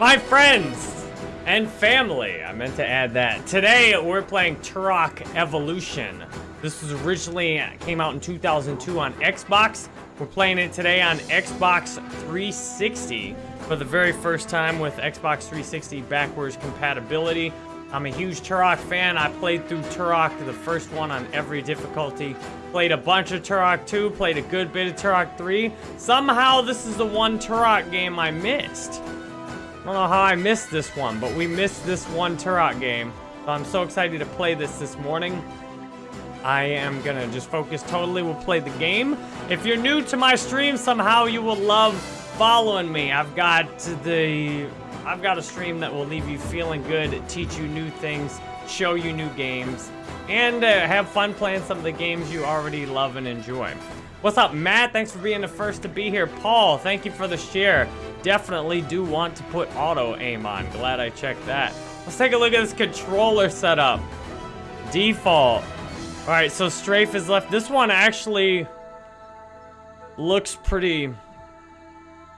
My friends and family. I meant to add that. Today we're playing Turok Evolution. This was originally uh, came out in 2002 on Xbox. We're playing it today on Xbox 360 for the very first time with Xbox 360 backwards compatibility. I'm a huge Turok fan. I played through Turok, the first one on every difficulty. Played a bunch of Turok 2, played a good bit of Turok 3. Somehow this is the one Turok game I missed. I don't know how I missed this one, but we missed this one Turok game. So I'm so excited to play this this morning. I am gonna just focus totally. We'll play the game. If you're new to my stream, somehow you will love following me. I've got the I've got a stream that will leave you feeling good, teach you new things, show you new games, and uh, have fun playing some of the games you already love and enjoy. What's up, Matt? Thanks for being the first to be here. Paul, thank you for the share. Definitely do want to put auto aim on. Glad I checked that. Let's take a look at this controller setup. Default. All right, so Strafe is left. This one actually looks pretty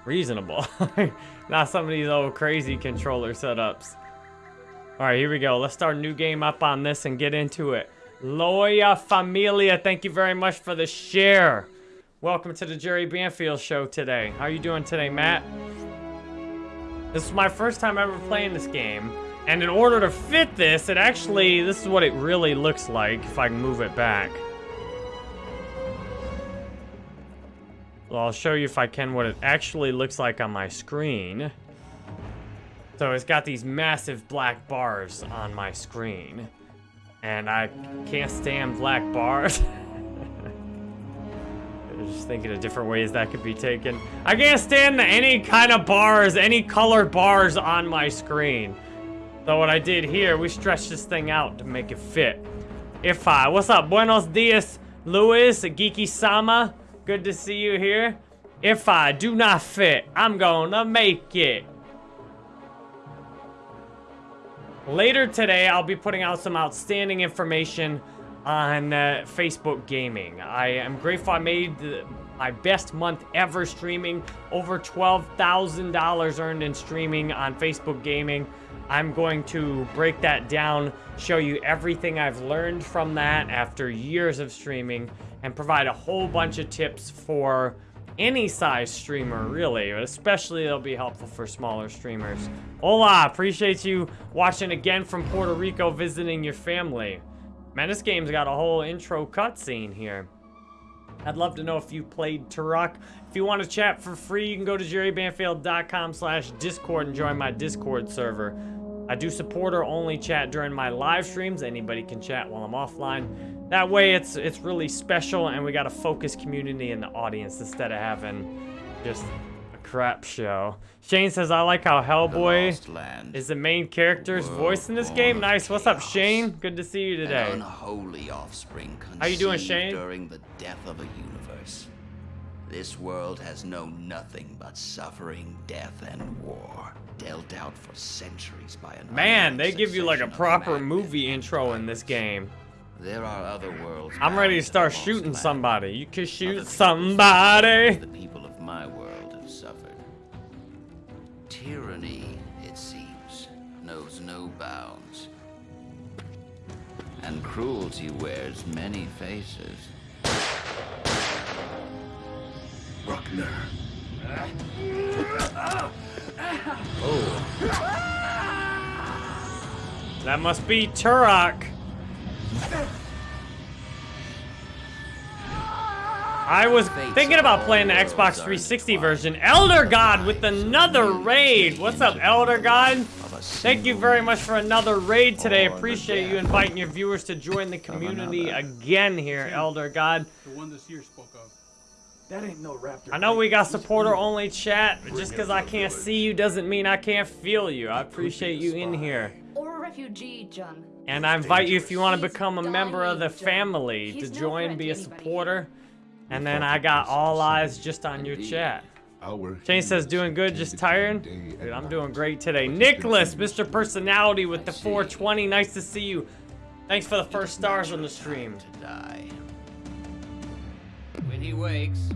reasonable. Not some of these old crazy controller setups. All right, here we go. Let's start a new game up on this and get into it. Loya Familia, thank you very much for the share. Welcome to the Jerry Banfield show today. How are you doing today, Matt? This is my first time ever playing this game. And in order to fit this, it actually, this is what it really looks like if I can move it back. Well, I'll show you if I can what it actually looks like on my screen. So it's got these massive black bars on my screen. And I can't stand black bars. just thinking of different ways that could be taken. I can't stand any kind of bars, any colored bars on my screen. So what I did here, we stretched this thing out to make it fit. If I, what's up? Buenos dias, Luis, Geeky Sama. Good to see you here. If I do not fit, I'm gonna make it. Later today, I'll be putting out some outstanding information on uh, Facebook Gaming. I am grateful I made my best month ever streaming. Over $12,000 earned in streaming on Facebook Gaming. I'm going to break that down, show you everything I've learned from that after years of streaming, and provide a whole bunch of tips for any size streamer, really. but Especially it'll be helpful for smaller streamers. Hola, appreciate you watching again from Puerto Rico, visiting your family. Man, this game's got a whole intro cutscene here. I'd love to know if you played Turok. If you want to chat for free, you can go to jerrybanfield.com slash discord and join my discord server. I do supporter-only chat during my live streams. Anybody can chat while I'm offline. That way, it's it's really special, and we got a focused community in the audience instead of having just crap show. Shane says, I like how Hellboy is the main character's voice in this game. Nice. What's up, Shane? Good to see you today. unholy offspring How you doing, Shane? During the death of a universe. This world has known nothing but suffering, death, and war, dealt out for centuries by an Man, they give you like a proper movie intro in this game. There are other worlds. I'm ready to start shooting somebody. You can shoot somebody. The people of my world have suffered. Tyranny, it seems, knows no bounds. And cruelty wears many faces. Bruckner. Oh. That must be Turok. I was thinking about playing the Xbox 360 version. Elder God with another raid. What's up, Elder God? Thank you very much for another raid today. Appreciate you inviting your viewers to join the community again here, Elder God. The one this year spoke of. That ain't no raptor. I know we got supporter only chat, but just because I can't see you doesn't mean I can't feel you. I appreciate you in here. Or a refugee, John. And I invite you if you want to become a member of the family to join, be a supporter. And then I got all eyes just on your chat. Shane says, doing good, just tired? Dude, I'm doing great today. Nicholas, Mr. Personality with the 420, nice to see you. Thanks for the first stars on the stream. To die. When he wakes,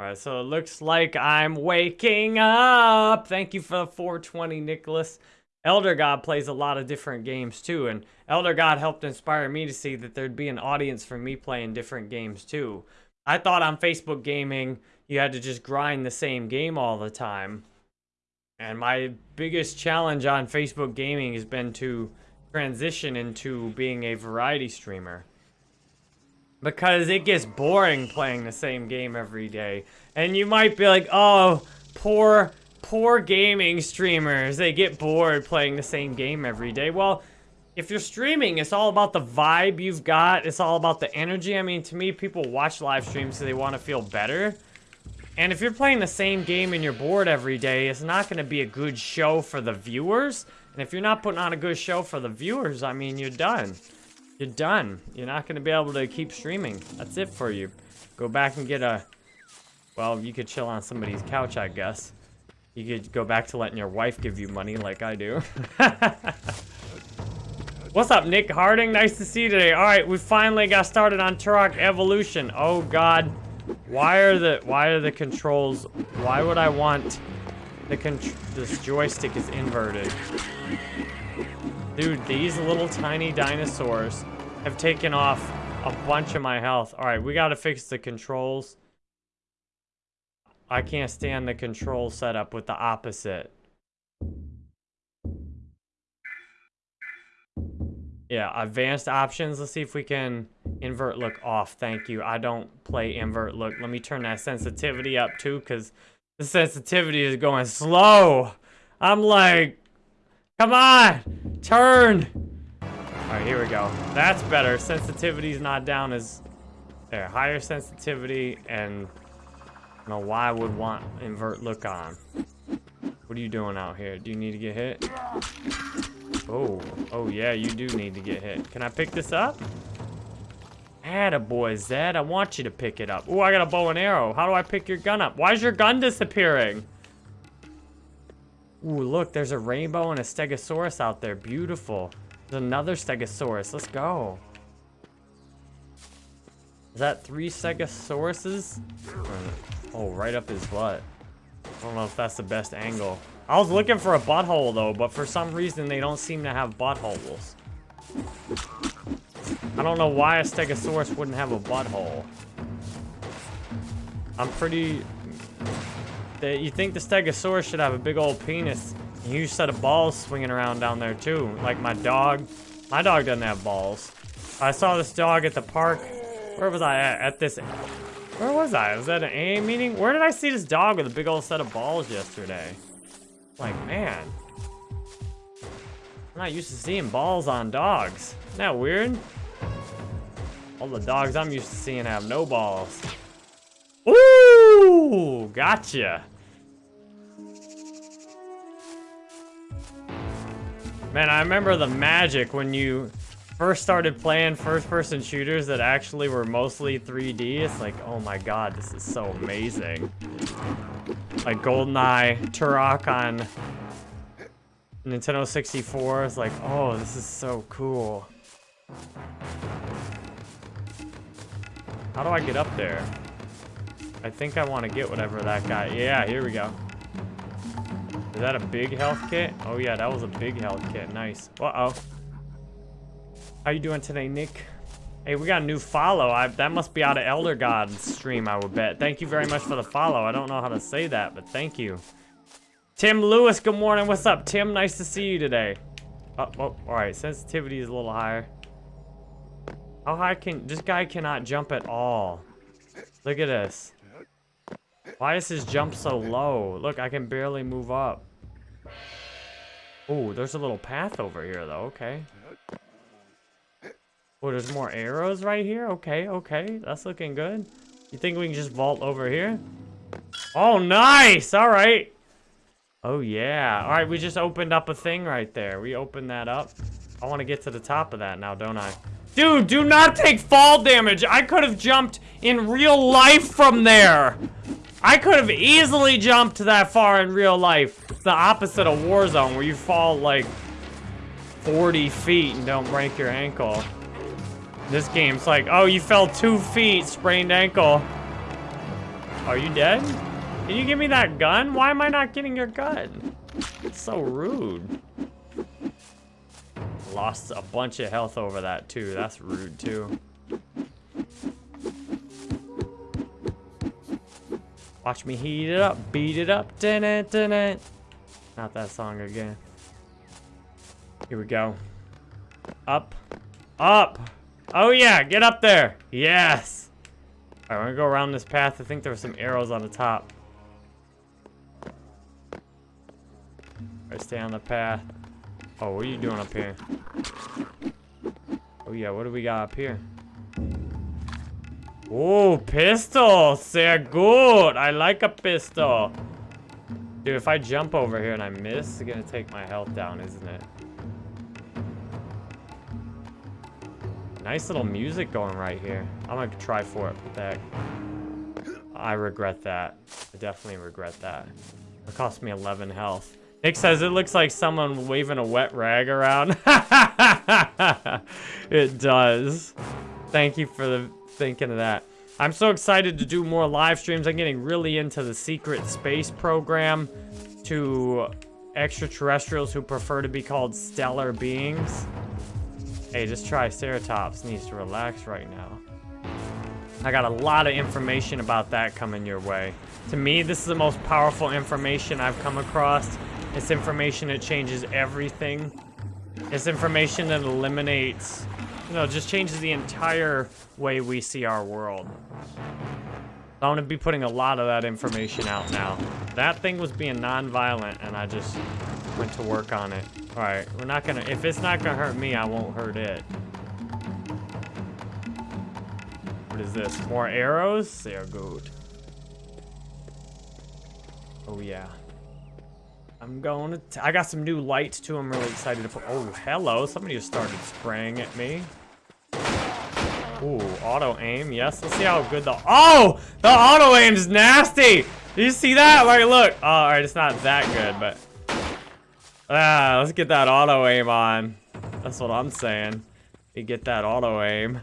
All right, so it looks like I'm waking up. Thank you for the 420, Nicholas. Elder God plays a lot of different games too, and Elder God helped inspire me to see that there'd be an audience for me playing different games too. I thought on Facebook gaming, you had to just grind the same game all the time. And my biggest challenge on Facebook gaming has been to transition into being a variety streamer. Because it gets boring playing the same game every day. And you might be like, oh, poor, poor gaming streamers. They get bored playing the same game every day. Well, if you're streaming, it's all about the vibe you've got. It's all about the energy. I mean, to me, people watch live streams so they want to feel better. And if you're playing the same game and you're bored every day, it's not going to be a good show for the viewers. And if you're not putting on a good show for the viewers, I mean, you're done. You're done. You're not going to be able to keep streaming. That's it for you. Go back and get a... Well, you could chill on somebody's couch, I guess. You could go back to letting your wife give you money like I do. What's up, Nick Harding? Nice to see you today. All right, we finally got started on Turok Evolution. Oh, God. Why are the why are the controls... Why would I want... The this joystick is inverted. Dude, these little tiny dinosaurs have taken off a bunch of my health. Alright, we gotta fix the controls. I can't stand the control setup with the opposite. Yeah, advanced options. Let's see if we can invert look off. Thank you. I don't play invert look. Let me turn that sensitivity up too, because the sensitivity is going slow. I'm like, come on, turn. All right, here we go. That's better. Sensitivity's not down as there. Higher sensitivity and know why I would want invert look on. What are you doing out here? Do you need to get hit? Oh, oh yeah, you do need to get hit. Can I pick this up? Attaboy, Zed. I want you to pick it up. Oh, I got a bow and arrow. How do I pick your gun up? Why is your gun disappearing? Ooh, look, there's a rainbow and a stegosaurus out there. Beautiful. There's another stegosaurus. Let's go. Is that three stegosauruses? Oh, right up his butt. I don't know if that's the best angle. I was looking for a butthole, though, but for some reason, they don't seem to have buttholes. I don't know why a Stegosaurus wouldn't have a butthole. I'm pretty... You think the Stegosaurus should have a big old penis. A huge set of balls swinging around down there, too. Like my dog. My dog doesn't have balls. I saw this dog at the park. Where was I at? At this... Where was I? Was that an AA meeting? Where did I see this dog with a big old set of balls yesterday? Like, man. I'm not used to seeing balls on dogs. Isn't that weird? All the dogs I'm used to seeing have no balls. Ooh, gotcha. Man, I remember the magic when you first started playing first-person shooters that actually were mostly 3D. It's like, oh my god, this is so amazing. Like GoldenEye, Turok on Nintendo 64. It's like, oh, this is so cool. How do I get up there? I think I want to get whatever that guy... Yeah, here we go. Is that a big health kit? Oh, yeah, that was a big health kit. Nice. Uh-oh. How you doing today, Nick? Hey, we got a new follow. I, that must be out of Elder God's stream, I would bet. Thank you very much for the follow. I don't know how to say that, but thank you. Tim Lewis, good morning. What's up, Tim? Nice to see you today. Oh, oh all right. Sensitivity is a little higher. How high can... This guy cannot jump at all. Look at this. Why is his jump so low? Look, I can barely move up. Oh, there's a little path over here, though. Okay. Oh, there's more arrows right here? Okay, okay. That's looking good. You think we can just vault over here? Oh, nice! All right. Oh, yeah. All right, we just opened up a thing right there. We opened that up. I want to get to the top of that now, don't I? Dude, do not take fall damage. I could have jumped in real life from there. I could have easily jumped that far in real life. It's the opposite of Warzone, where you fall like 40 feet and don't break your ankle. This game's like, oh, you fell two feet, sprained ankle. Are you dead? Can you give me that gun? Why am I not getting your gun? It's so rude. Lost a bunch of health over that too. That's rude too. Watch me heat it up, beat it up, dun -dun -dun -dun. Not that song again. Here we go. Up, up. Oh yeah, get up there. Yes. All right, we're gonna go around this path. I think there were some arrows on the top. Right, stay on the path. Oh, what are you doing up here? Oh yeah, what do we got up here? Oh, pistol! Sehr good! I like a pistol. Dude, if I jump over here and I miss, it's gonna take my health down, isn't it? Nice little music going right here. I'm gonna try for it. Heck? I regret that. I definitely regret that. It cost me 11 health. Nick says it looks like someone waving a wet rag around. it does. Thank you for the thinking of that. I'm so excited to do more live streams. I'm getting really into the secret space program to extraterrestrials who prefer to be called stellar beings. Hey, just try Triceratops needs to relax right now. I got a lot of information about that coming your way. To me, this is the most powerful information I've come across. It's information that changes everything. It's information that eliminates, you know, just changes the entire way we see our world. I'm gonna be putting a lot of that information out now. That thing was being non-violent, and I just went to work on it. All right, we're not gonna, if it's not gonna hurt me, I won't hurt it. What is this? More arrows? They are good. Oh yeah. I'm going to, I got some new lights too. I'm really excited to put, oh, hello. Somebody just started spraying at me. Ooh, auto aim. Yes, let's see how good the, oh, the auto aim's nasty. Do you see that? Like, look. Oh, all right, it's not that good, but Ah, let's get that auto aim on. That's what I'm saying. You get that auto aim.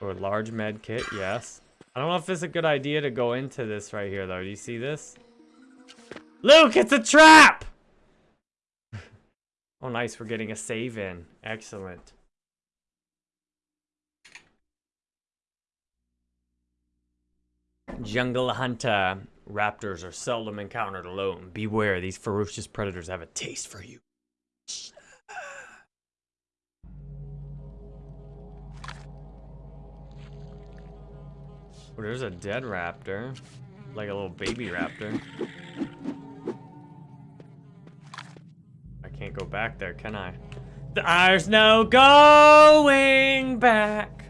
Or large med kit, yes. I don't know if it's a good idea to go into this right here, though. Do you see this? Luke, it's a trap! oh, nice. We're getting a save in. Excellent. Jungle Hunter. Raptors are seldom encountered alone. Beware, these ferocious predators have a taste for you. Oh, there's a dead raptor. Like a little baby raptor. I can't go back there, can I? There's no going back.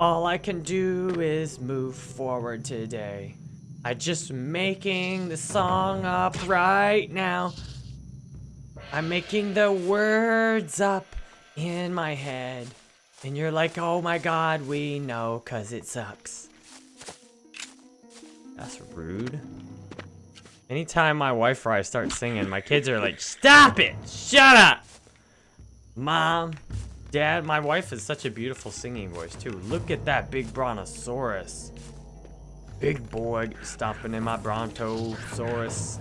All I can do is move forward today. I just making the song up right now. I'm making the words up in my head. And you're like, oh my god, we know, cause it sucks. That's rude. Anytime my wife or I start singing, my kids are like, stop it! Shut up! Mom, Dad, my wife has such a beautiful singing voice too. Look at that big brontosaurus. Big boy stomping in my brontosaurus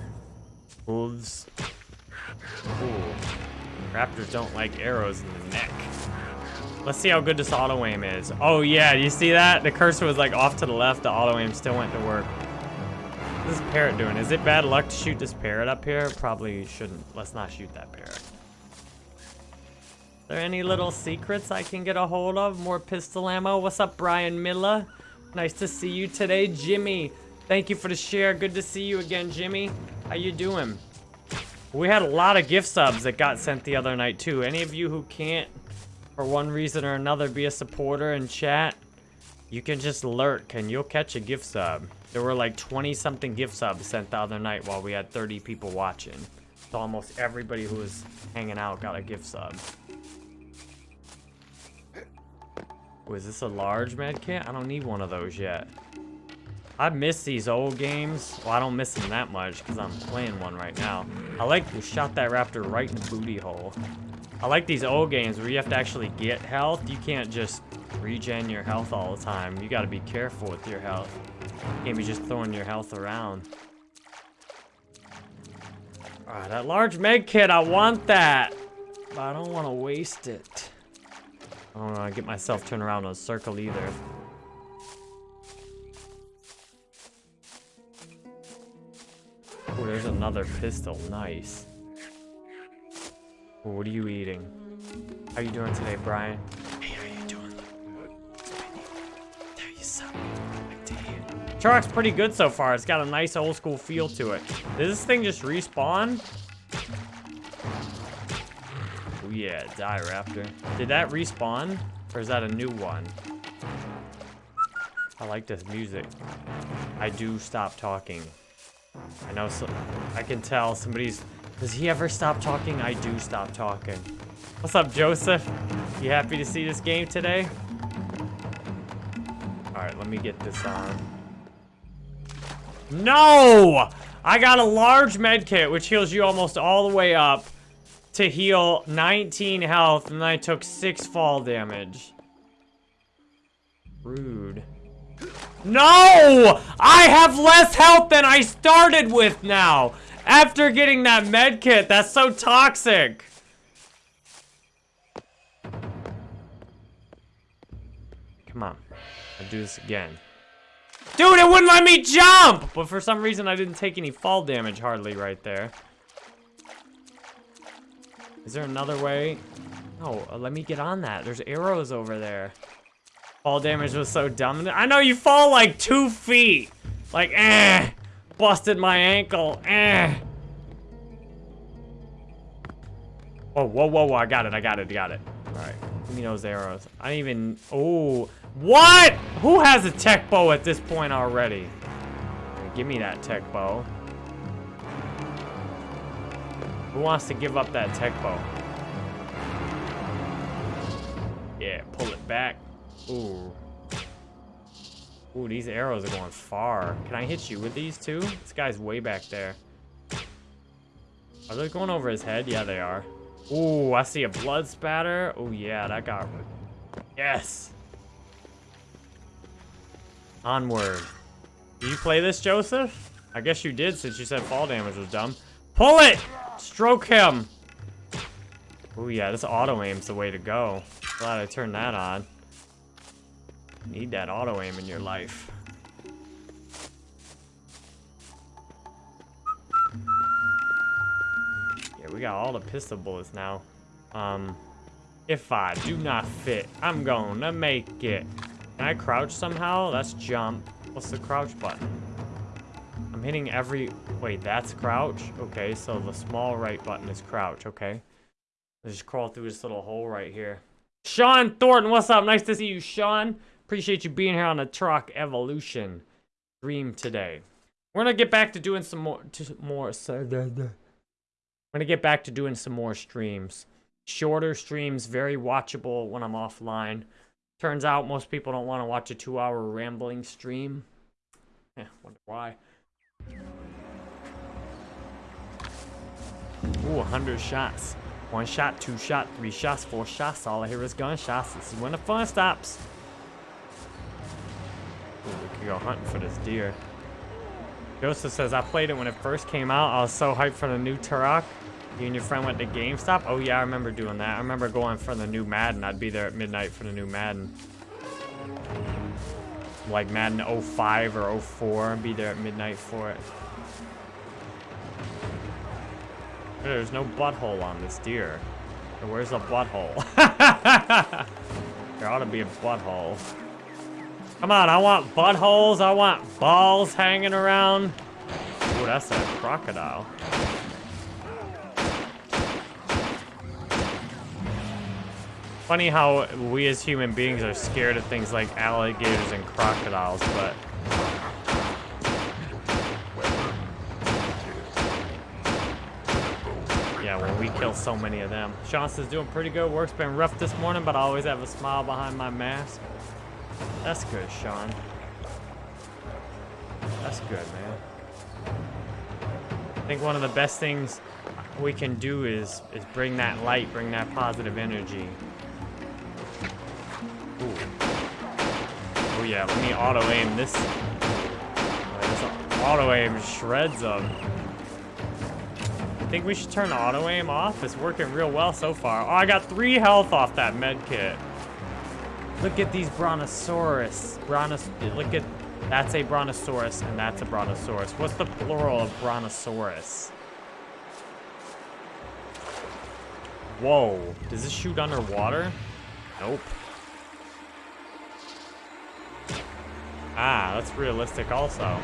hooves. Ooh. Raptors don't like arrows in the neck. Let's see how good this auto aim is. Oh yeah, you see that? The cursor was like off to the left. The auto aim still went to work. What's this parrot doing? Is it bad luck to shoot this parrot up here? Probably shouldn't. Let's not shoot that parrot. Are there any little secrets I can get a hold of? More pistol ammo? What's up, Brian Miller? Nice to see you today, Jimmy. Thank you for the share. Good to see you again, Jimmy. How you doing? We had a lot of gift subs that got sent the other night, too. Any of you who can't, for one reason or another, be a supporter in chat, you can just lurk and you'll catch a gift sub. There were like 20-something gift subs sent the other night while we had 30 people watching. So almost everybody who was hanging out got a gift sub. Was this a large med kit? I don't need one of those yet. I miss these old games. Well, I don't miss them that much because I'm playing one right now. I like we shot that raptor right in the booty hole. I like these old games where you have to actually get health. You can't just regen your health all the time. You gotta be careful with your health. You can't be just throwing your health around. Alright, that large med kit, I want that. But I don't want to waste it. I don't want to get myself turned around in a circle either. Oh, there's another pistol. Nice. what are you eating? How are you doing today, Brian? Hey, how you doing? There you suck. I dare you. Turok's pretty good so far. It's got a nice old school feel to it. Does this thing just respawn? Yeah, die raptor. Did that respawn? Or is that a new one? I like this music. I do stop talking. I know so I can tell somebody's does he ever stop talking? I do stop talking. What's up, Joseph? You happy to see this game today? Alright, let me get this on. No! I got a large med kit, which heals you almost all the way up to heal 19 health, and I took 6 fall damage. Rude. No! I have less health than I started with now! After getting that med kit, that's so toxic! Come on. I'll do this again. Dude, it wouldn't let me jump! But for some reason, I didn't take any fall damage hardly right there. Is there another way? No, uh, let me get on that. There's arrows over there. Fall damage was so dumb. I know you fall like two feet. Like, eh. Busted my ankle. Eh. Oh, whoa, whoa, whoa. I got it. I got it. I got it. All right. Give me those arrows. I didn't even... Oh. What? Who has a tech bow at this point already? Give me that tech bow. Who wants to give up that tech bow? Yeah, pull it back. Ooh. Ooh, these arrows are going far. Can I hit you with these too? This guy's way back there. Are they going over his head? Yeah, they are. Ooh, I see a blood spatter. Oh, yeah, that got... Yes! Onward. Did you play this, Joseph? I guess you did since you said fall damage was dumb. Pull it! Stroke him. Oh yeah, this auto aim's the way to go. Glad I turned that on. Need that auto aim in your life. Yeah, we got all the pistol bullets now. Um, if I do not fit, I'm gonna make it. Can I crouch somehow? Let's jump. What's the crouch button? I'm hitting every... Wait, that's crouch? Okay, so the small right button is crouch, okay. Let's just crawl through this little hole right here. Sean Thornton, what's up? Nice to see you, Sean. Appreciate you being here on the Turok Evolution stream today. We're gonna get back to doing some more... To, more we're gonna get back to doing some more streams. Shorter streams, very watchable when I'm offline. Turns out most people don't want to watch a two-hour rambling stream. Yeah, wonder why. Ooh, 100 shots. One shot, two shot, three shots, four shots. All I hear is gunshots. This is when the fun stops. Ooh, we could go hunting for this deer. Joseph says, I played it when it first came out. I was so hyped for the new Turok. You and your friend went to GameStop? Oh yeah, I remember doing that. I remember going for the new Madden. I'd be there at midnight for the new Madden. Like Madden 05 or 04. and Be there at midnight for it. There's no butthole on this deer. Where's the butthole? there ought to be a butthole. Come on, I want buttholes. I want balls hanging around. Oh, that's a crocodile. Funny how we as human beings are scared of things like alligators and crocodiles, but Yeah, well, we kill so many of them. Shauna's doing pretty good. Work's been rough this morning, but I always have a smile behind my mask. That's good, Sean. That's good, man. I think one of the best things we can do is is bring that light, bring that positive energy. Yeah, let me auto aim this. This auto aim shreds them. I think we should turn auto aim off. It's working real well so far. Oh, I got three health off that med kit. Look at these brontosaurus. Brontos. Look at that's a brontosaurus and that's a brontosaurus. What's the plural of brontosaurus? Whoa. Does this shoot underwater? Nope. Ah, that's realistic also.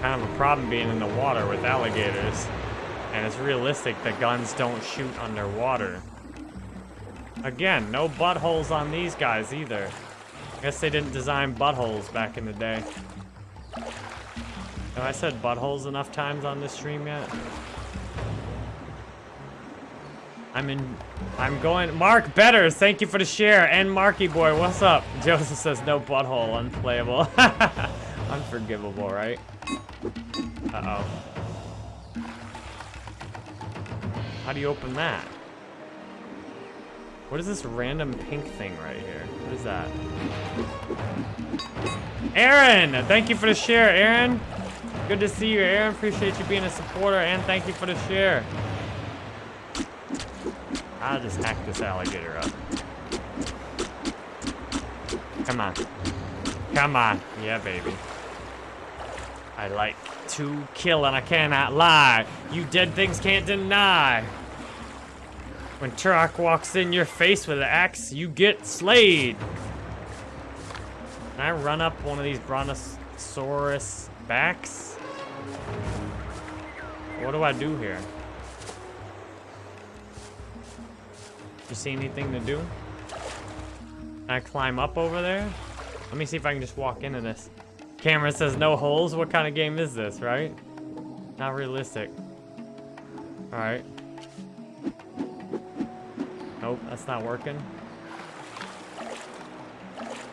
Kind of a problem being in the water with alligators. And it's realistic that guns don't shoot underwater. Again, no buttholes on these guys either. I Guess they didn't design buttholes back in the day. Have I said buttholes enough times on this stream yet? I'm in, I'm going, Mark Better, thank you for the share. And Marky Boy, what's up? Joseph says no butthole, unplayable. Unforgivable, right? Uh-oh. How do you open that? What is this random pink thing right here? What is that? Aaron! Thank you for the share, Aaron. Good to see you, Aaron. Appreciate you being a supporter, and thank you for the share. I'll just hack this alligator up. Come on. Come on. Yeah, baby. I like to kill and I cannot lie. You dead things can't deny. When Turok walks in your face with an axe, you get slayed. Can I run up one of these Brontosaurus backs? What do I do here? You see anything to do? Can I climb up over there? Let me see if I can just walk into this. Camera says no holes. What kind of game is this, right? Not realistic. Alright. Nope, that's not working.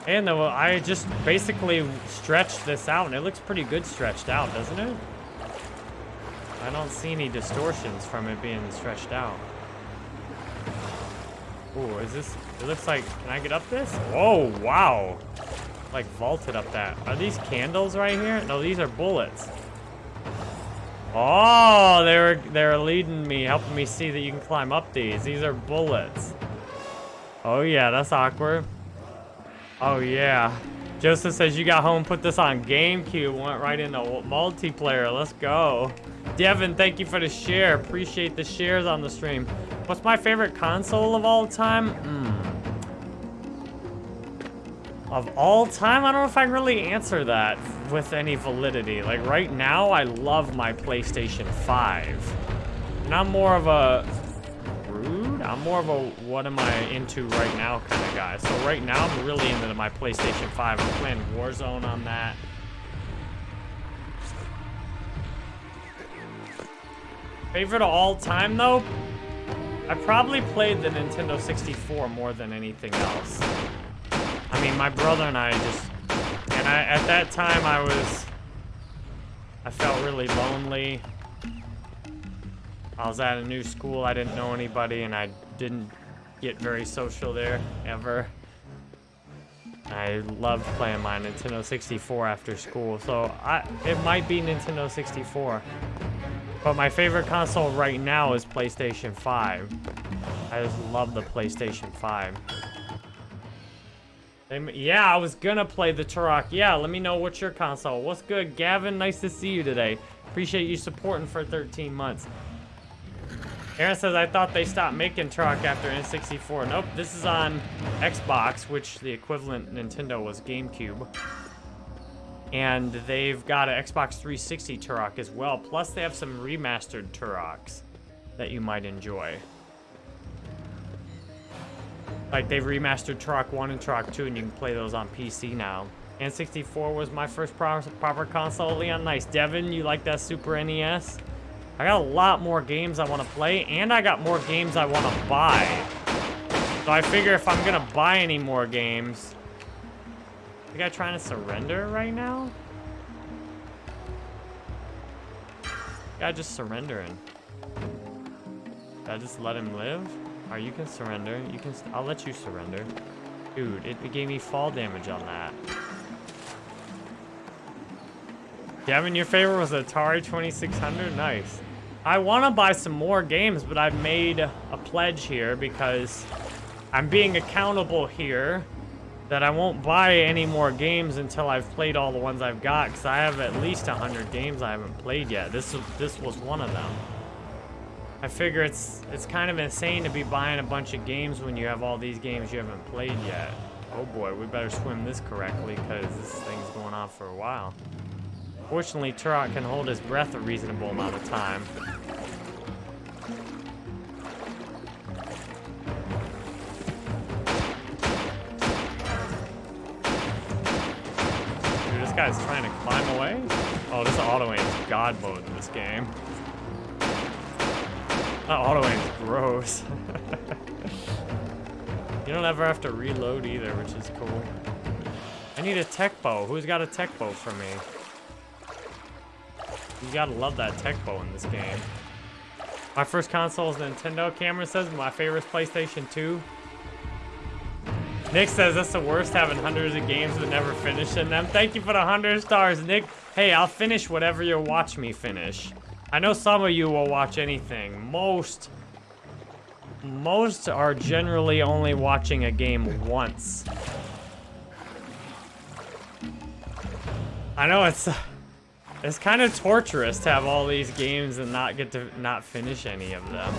And though I just basically stretched this out, and it looks pretty good stretched out, doesn't it? I don't see any distortions from it being stretched out. Oh, is this... It looks like... Can I get up this? Whoa, wow. Like vaulted up that. Are these candles right here? No, these are bullets. Oh, they're they're leading me, helping me see that you can climb up these. These are bullets. Oh yeah, that's awkward. Oh yeah. Joseph says you got home, put this on GameCube, went right into multiplayer. Let's go. Devin, thank you for the share. Appreciate the shares on the stream. What's my favorite console of all time? Hmm. Of all time? I don't know if I can really answer that with any validity. Like, right now, I love my PlayStation 5. And I'm more of a... Rude? I'm more of a what am I into right now kind of guy. So right now, I'm really into my PlayStation 5. I'm playing Warzone on that. Favorite of all time, though? I probably played the Nintendo 64 more than anything else. I mean, my brother and I just... And I, at that time, I was... I felt really lonely. I was at a new school, I didn't know anybody, and I didn't get very social there, ever. I loved playing my Nintendo 64 after school, so I, it might be Nintendo 64. But my favorite console right now is PlayStation 5. I just love the PlayStation 5. Yeah, I was gonna play the Turok. Yeah, let me know what's your console. What's good, Gavin? Nice to see you today. Appreciate you supporting for 13 months. Aaron says, I thought they stopped making Turok after N64. Nope, this is on Xbox, which the equivalent Nintendo was GameCube. And they've got an Xbox 360 Turok as well. Plus, they have some remastered Turoks that you might enjoy. Like, they've remastered Turok 1 and Turok 2, and you can play those on PC now. N64 was my first proper console. Leon, nice. Devin, you like that Super NES? I got a lot more games I want to play, and I got more games I want to buy. So I figure if I'm going to buy any more games... The guy trying to surrender right now? Guy just surrendering. Did I just let him live? Alright, you can surrender. You can. I'll let you surrender. Dude, it, gave me fall damage on that. Devin, your favorite was Atari 2600? Nice. I want to buy some more games, but I've made a pledge here because I'm being accountable here that I won't buy any more games until I've played all the ones I've got because I have at least 100 games I haven't played yet. This, this was one of them. I figure it's it's kind of insane to be buying a bunch of games when you have all these games you haven't played yet. Oh boy, we better swim this correctly because this thing's going on for a while. Fortunately, Turok can hold his breath a reasonable amount of time. Guy's trying to climb away? Oh, this auto aim is god mode in this game. That auto aim's gross. you don't ever have to reload either, which is cool. I need a tech bow. Who's got a tech bow for me? You gotta love that tech bow in this game. My first console is Nintendo. Cameron says my favorite is PlayStation 2. Nick says that's the worst having hundreds of games but never finishing them. Thank you for the 100 stars, Nick. Hey, I'll finish whatever you watch me finish. I know some of you will watch anything. Most, most are generally only watching a game once. I know it's, it's kind of torturous to have all these games and not get to not finish any of them.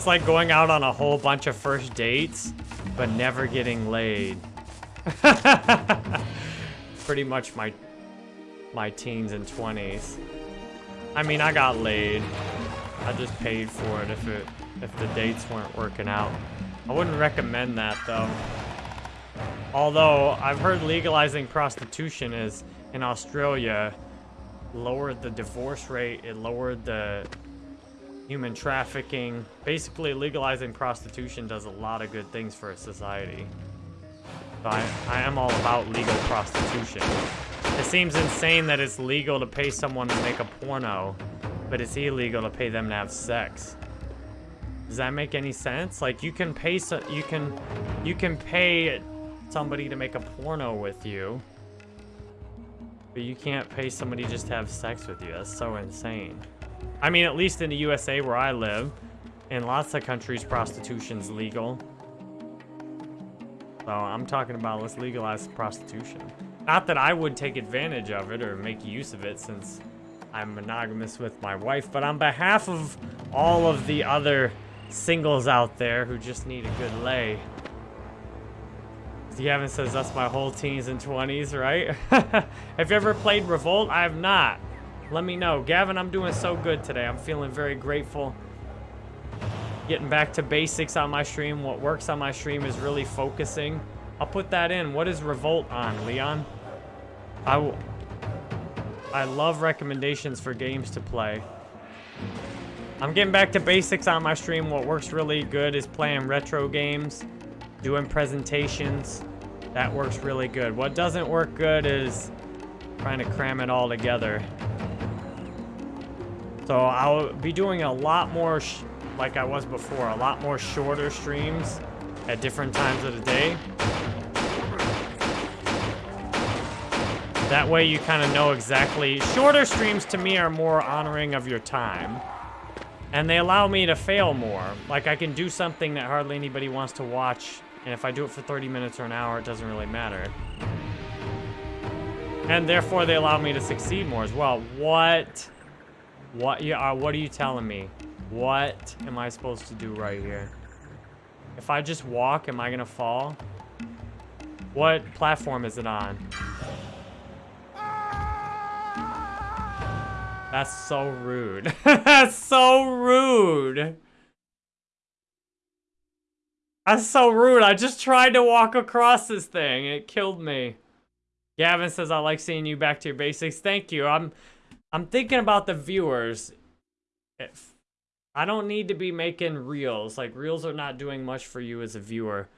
It's like going out on a whole bunch of first dates, but never getting laid. Pretty much my my teens and 20s. I mean, I got laid. I just paid for it if it if the dates weren't working out. I wouldn't recommend that though. Although I've heard legalizing prostitution is in Australia lowered the divorce rate, it lowered the human trafficking. Basically legalizing prostitution does a lot of good things for a society. So I, I am all about legal prostitution. It seems insane that it's legal to pay someone to make a porno, but it's illegal to pay them to have sex. Does that make any sense? Like you can pay so you can you can pay somebody to make a porno with you, but you can't pay somebody just to have sex with you. That's so insane. I mean, at least in the USA where I live, in lots of countries, prostitution's legal. So I'm talking about let's legalize prostitution. Not that I would take advantage of it or make use of it since I'm monogamous with my wife, but on behalf of all of the other singles out there who just need a good lay. Gavin says that's my whole teens and 20s, right? have you ever played Revolt? I have not. Let me know. Gavin, I'm doing so good today. I'm feeling very grateful. Getting back to basics on my stream. What works on my stream is really focusing. I'll put that in. What is Revolt on, Leon? I, I love recommendations for games to play. I'm getting back to basics on my stream. What works really good is playing retro games, doing presentations. That works really good. What doesn't work good is trying to cram it all together. So I'll be doing a lot more, like I was before, a lot more shorter streams at different times of the day. That way you kind of know exactly... Shorter streams to me are more honoring of your time. And they allow me to fail more. Like I can do something that hardly anybody wants to watch. And if I do it for 30 minutes or an hour, it doesn't really matter. And therefore they allow me to succeed more as well. What? What, yeah, uh, what are you telling me? What am I supposed to do right here? If I just walk, am I gonna fall? What platform is it on? That's so rude. That's so rude. That's so rude. I just tried to walk across this thing. It killed me. Gavin says, I like seeing you back to your basics. Thank you. I'm I'm thinking about the viewers. If I don't need to be making reels. Like, reels are not doing much for you as a viewer.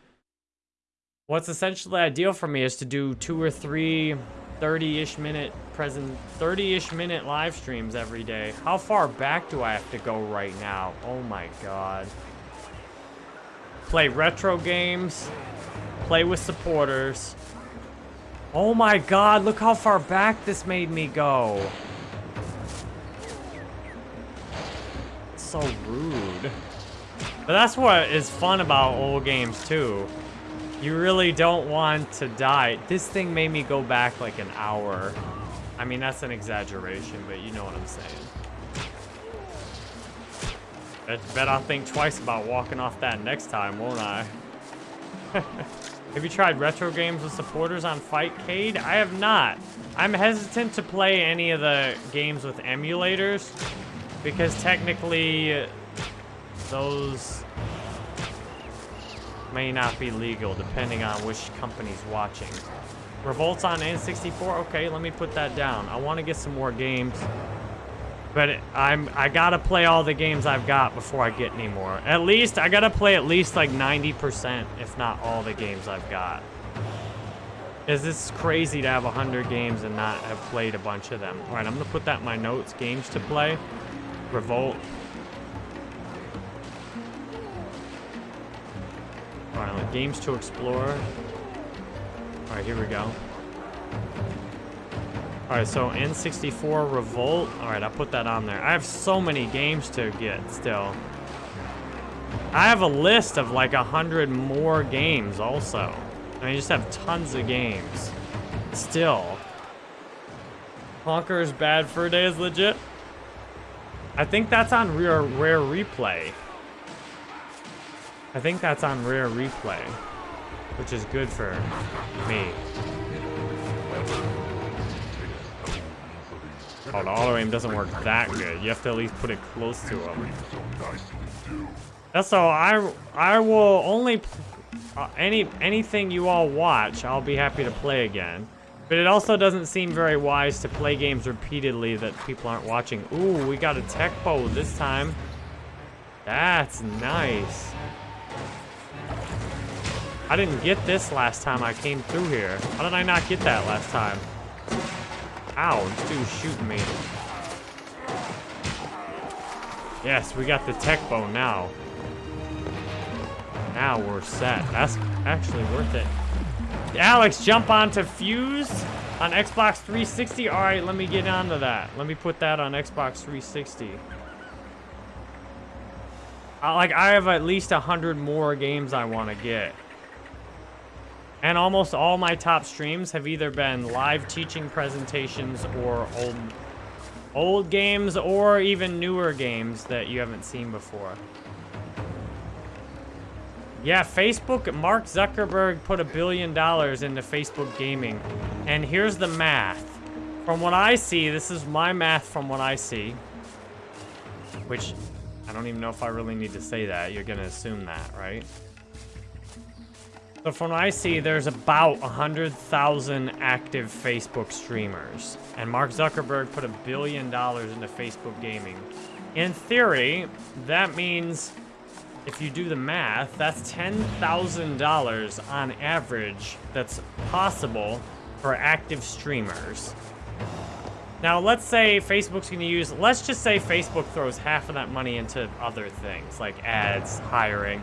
What's essentially ideal for me is to do two or three 30-ish minute present 30-ish minute live streams every day. How far back do I have to go right now? Oh my god. Play retro games, play with supporters, Oh my god, look how far back this made me go. So rude. But that's what is fun about old games too. You really don't want to die. This thing made me go back like an hour. I mean, that's an exaggeration, but you know what I'm saying. I bet I'll think twice about walking off that next time, won't I? have you tried retro games with supporters on Fightcade? I have not. I'm hesitant to play any of the games with emulators because technically those may not be legal depending on which company's watching. Revolts on N64? Okay, let me put that down. I want to get some more games. But I'm I gotta play all the games I've got before I get any more. At least I gotta play at least like 90%, if not all the games I've got. Is this crazy to have 100 games and not have played a bunch of them? All right, I'm gonna put that in my notes. Games to play. Revolt. All right, games to explore. All right, here we go. Alright, so N64 Revolt. Alright, I'll put that on there. I have so many games to get still. I have a list of like a hundred more games also. I mean, I just have tons of games. Still. Conker's Bad Fur Day is legit. I think that's on Rare, Rare Replay. I think that's on Rare Replay. Which is good for me. Oh, the auto aim doesn't work that good. You have to at least put it close to him. That's. I I will only uh, any anything you all watch. I'll be happy to play again. But it also doesn't seem very wise to play games repeatedly that people aren't watching. Ooh, we got a tech bow this time. That's nice. I didn't get this last time I came through here. How did I not get that last time? Ow, this dude's shooting me. Yes, we got the tech bow now. Now we're set. That's actually worth it. Alex, jump onto Fuse on Xbox 360. All right, let me get onto that. Let me put that on Xbox 360. Uh, like, I have at least a 100 more games I want to get. And almost all my top streams have either been live teaching presentations or old old games or even newer games that you haven't seen before. Yeah, Facebook, Mark Zuckerberg put a billion dollars into Facebook gaming. And here's the math. From what I see, this is my math from what I see. Which, I don't even know if I really need to say that. You're gonna assume that, right? So from what I see, there's about 100,000 active Facebook streamers. And Mark Zuckerberg put a billion dollars into Facebook gaming. In theory, that means if you do the math, that's $10,000 on average that's possible for active streamers. Now, let's say Facebook's going to use, let's just say Facebook throws half of that money into other things, like ads, hiring.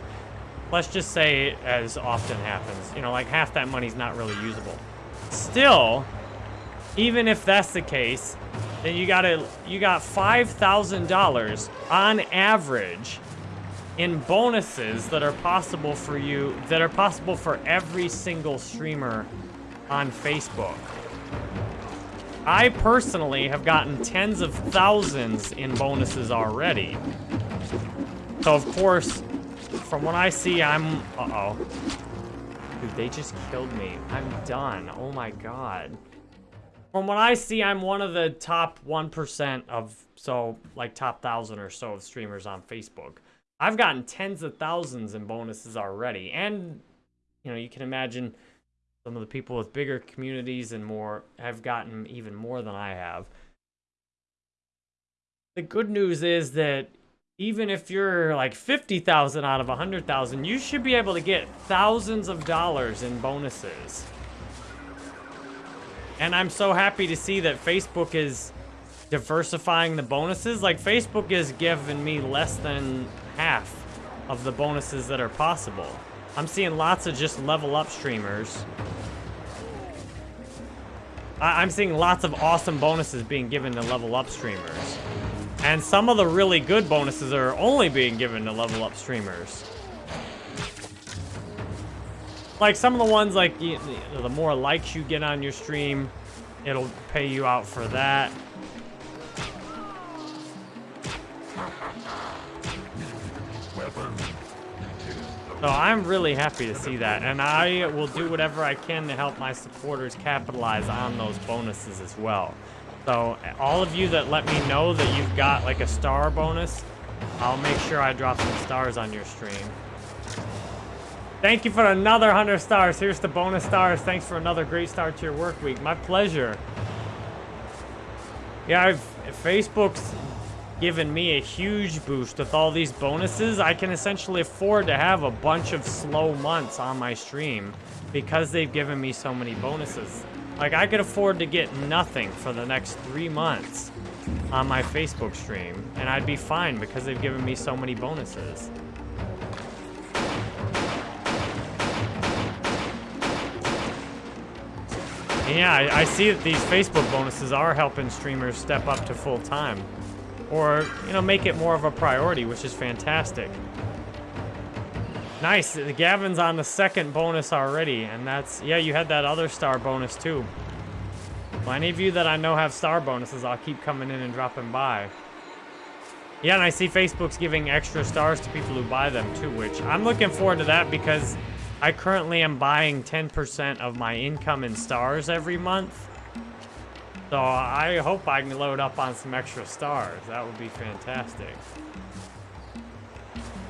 Let's just say, as often happens, you know, like half that money's not really usable. Still, even if that's the case, then you got to you got $5,000 on average in bonuses that are possible for you, that are possible for every single streamer on Facebook. I personally have gotten tens of thousands in bonuses already. So of course, from what I see, I'm... Uh-oh. Dude, they just killed me. I'm done. Oh my god. From what I see, I'm one of the top 1% of, so, like, top 1,000 or so of streamers on Facebook. I've gotten tens of thousands in bonuses already. And, you know, you can imagine some of the people with bigger communities and more have gotten even more than I have. The good news is that even if you're like 50,000 out of 100,000, you should be able to get thousands of dollars in bonuses. And I'm so happy to see that Facebook is diversifying the bonuses. Like Facebook is giving me less than half of the bonuses that are possible. I'm seeing lots of just level up streamers I I'm seeing lots of awesome bonuses being given to level up streamers. And some of the really good bonuses are only being given to level up streamers. Like some of the ones like the more likes you get on your stream, it'll pay you out for that. So I'm really happy to see that, and I will do whatever I can to help my supporters capitalize on those bonuses as well. So all of you that let me know that you've got like a star bonus, I'll make sure I drop some stars on your stream. Thank you for another 100 stars. Here's the bonus stars. Thanks for another great start to your work week. My pleasure. Yeah, I've, Facebook's given me a huge boost with all these bonuses. I can essentially afford to have a bunch of slow months on my stream because they've given me so many bonuses. Like, I could afford to get nothing for the next three months on my Facebook stream, and I'd be fine because they've given me so many bonuses. And yeah, I, I see that these Facebook bonuses are helping streamers step up to full time or, you know, make it more of a priority, which is fantastic. Nice, Gavin's on the second bonus already, and that's, yeah, you had that other star bonus too. Well, any of you that I know have star bonuses, I'll keep coming in and dropping by. Yeah, and I see Facebook's giving extra stars to people who buy them too, which I'm looking forward to that because I currently am buying 10% of my income in stars every month. So I hope I can load up on some extra stars. That would be fantastic.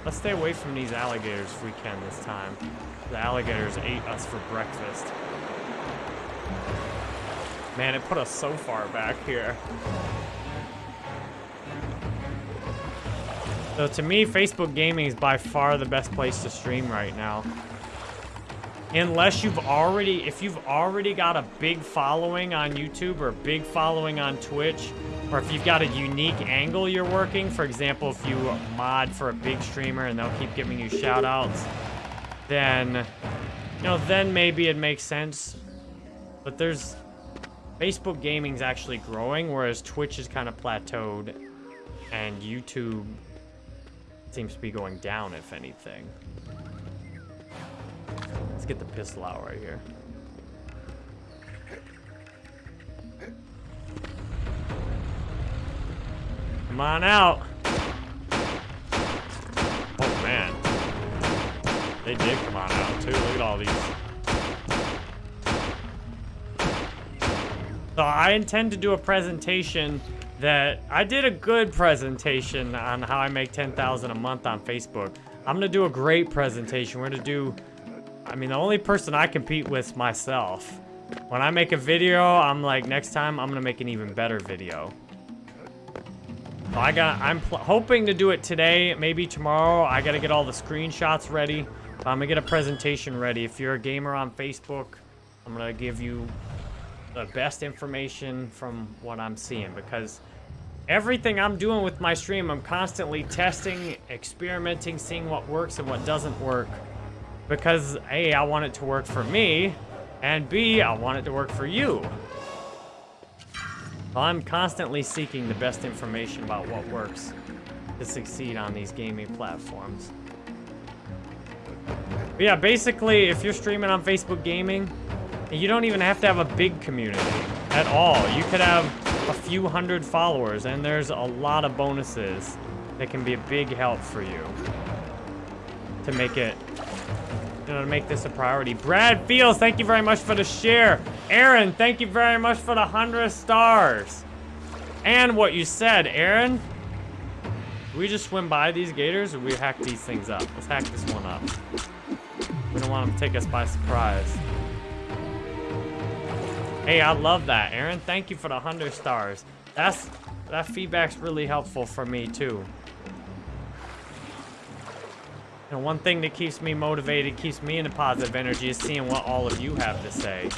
Let's stay away from these alligators if we can this time. The alligators ate us for breakfast. Man, it put us so far back here. So to me, Facebook Gaming is by far the best place to stream right now. Unless you've already, if you've already got a big following on YouTube or a big following on Twitch, or if you've got a unique angle you're working, for example, if you mod for a big streamer and they'll keep giving you shout outs, then, you know, then maybe it makes sense. But there's, Facebook gaming's actually growing, whereas Twitch is kind of plateaued, and YouTube seems to be going down, if anything. Get the pistol out right here. Come on out. Oh, man. They did come on out, too. Look at all these. So I intend to do a presentation that... I did a good presentation on how I make 10000 a month on Facebook. I'm to do a great presentation. We're to do I mean, the only person I compete with myself. When I make a video, I'm like, next time I'm gonna make an even better video. I got, I'm hoping to do it today, maybe tomorrow. I gotta get all the screenshots ready. I'm gonna get a presentation ready. If you're a gamer on Facebook, I'm gonna give you the best information from what I'm seeing because everything I'm doing with my stream, I'm constantly testing, experimenting, seeing what works and what doesn't work. Because A, I want it to work for me, and B, I want it to work for you. I'm constantly seeking the best information about what works to succeed on these gaming platforms. But yeah, basically, if you're streaming on Facebook Gaming, you don't even have to have a big community at all. You could have a few hundred followers, and there's a lot of bonuses that can be a big help for you to make it you know, to make this a priority. Brad Fields, thank you very much for the share. Aaron, thank you very much for the 100 stars. And what you said, Aaron. we just swim by these gators or we hack these things up? Let's hack this one up. We don't want them to take us by surprise. Hey, I love that, Aaron. Thank you for the 100 stars. That's That feedback's really helpful for me, too. And one thing that keeps me motivated, keeps me in a positive energy is seeing what all of you have to say.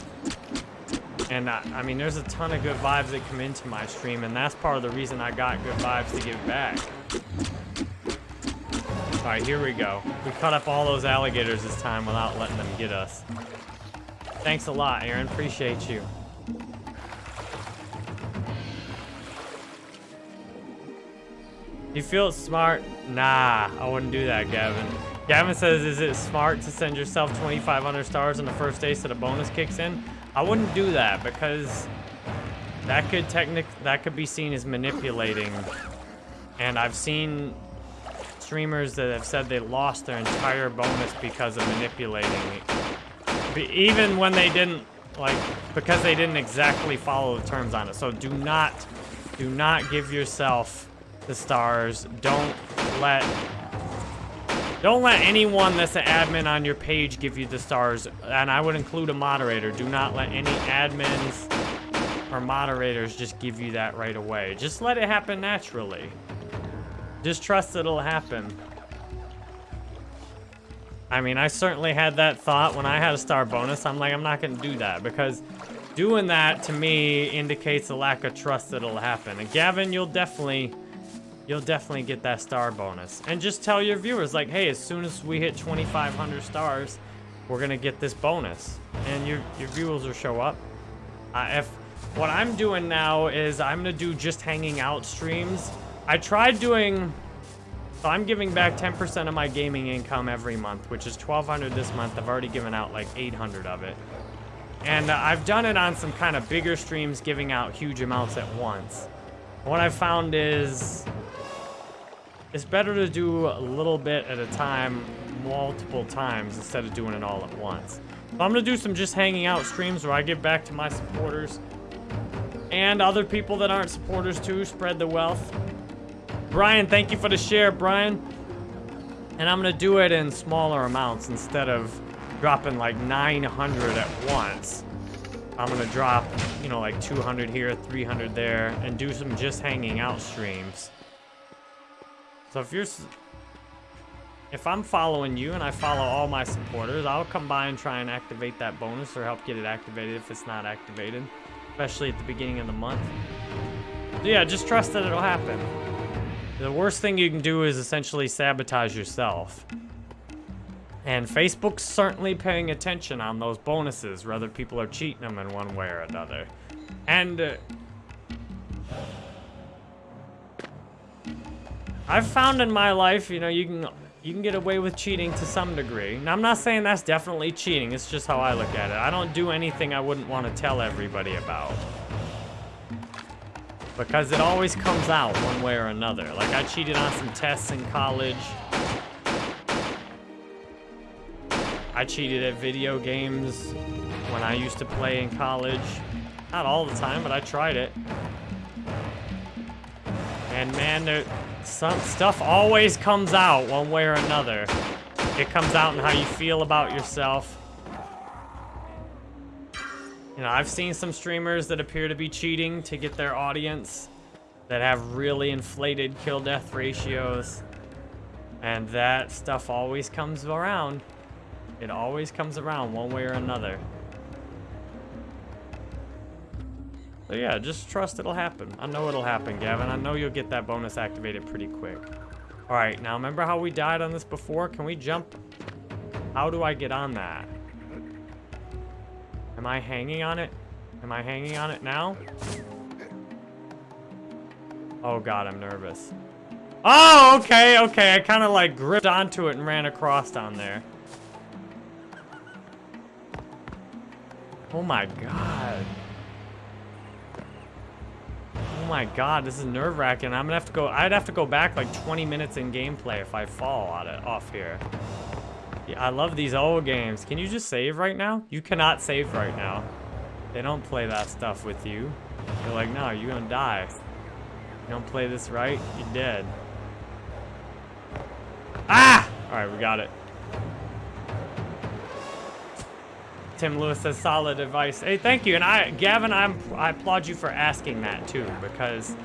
And I, I, mean, there's a ton of good vibes that come into my stream, and that's part of the reason I got good vibes to give back. All right, here we go. We cut up all those alligators this time without letting them get us. Thanks a lot, Aaron. Appreciate you. You feel smart? Nah, I wouldn't do that, Gavin. Gavin says, is it smart to send yourself 2,500 stars on the first day so the bonus kicks in? I wouldn't do that because that could technic that could be seen as manipulating. And I've seen streamers that have said they lost their entire bonus because of manipulating. Even when they didn't like because they didn't exactly follow the terms on it. So do not do not give yourself the stars. Don't let don't let anyone that's an admin on your page give you the stars. And I would include a moderator. Do not let any admins or moderators just give you that right away. Just let it happen naturally. Just trust it'll happen. I mean, I certainly had that thought when I had a star bonus. I'm like, I'm not going to do that because doing that to me indicates a lack of trust that it'll happen. And Gavin, you'll definitely you'll definitely get that star bonus. And just tell your viewers like, "Hey, as soon as we hit 2500 stars, we're to get this bonus." And your your viewers will show up. Uh, if what I'm doing now is I'm to do just hanging out streams. I tried doing so I'm giving back 10% of my gaming income every month, which is 1200 this month. I've already given out like 800 of it. And uh, I've done it on some kind of bigger streams, giving out huge amounts at once. What I found is it's better to do a little bit at a time, multiple times, instead of doing it all at once. So I'm gonna do some just hanging out streams where I give back to my supporters and other people that aren't supporters too, spread the wealth. Brian, thank you for the share, Brian. And I'm gonna do it in smaller amounts instead of dropping like 900 at once. I'm gonna drop, you know, like 200 here, 300 there, and do some just hanging out streams. So if you're, if I'm following you and I follow all my supporters, I'll come by and try and activate that bonus or help get it activated if it's not activated, especially at the beginning of the month. So yeah, just trust that it'll happen. The worst thing you can do is essentially sabotage yourself. And Facebook's certainly paying attention on those bonuses, whether people are cheating them in one way or another. And uh, I've found in my life, you know, you can you can get away with cheating to some degree. Now, I'm not saying that's definitely cheating. It's just how I look at it. I don't do anything I wouldn't want to tell everybody about. Because it always comes out one way or another. Like, I cheated on some tests in college. I cheated at video games when I used to play in college. Not all the time, but I tried it. And man, there, some stuff always comes out one way or another. It comes out in how you feel about yourself. You know, I've seen some streamers that appear to be cheating to get their audience that have really inflated kill death ratios. And that stuff always comes around. It always comes around one way or another. So yeah, just trust it'll happen. I know it'll happen, Gavin. I know you'll get that bonus activated pretty quick. All right, now remember how we died on this before? Can we jump? How do I get on that? Am I hanging on it? Am I hanging on it now? Oh god, I'm nervous. Oh, okay, okay. I kind of like gripped onto it and ran across down there. Oh my god. Oh my god, this is nerve-wracking. I'm gonna have to go, I'd have to go back like 20 minutes in gameplay if I fall out of, off here. Yeah, I love these old games. Can you just save right now? You cannot save right now. They don't play that stuff with you. They're like, no, you're gonna die. You don't play this right, you're dead. Ah! Alright, we got it. Tim Lewis says solid advice. Hey, thank you. And I, Gavin, I'm, I applaud you for asking that too, because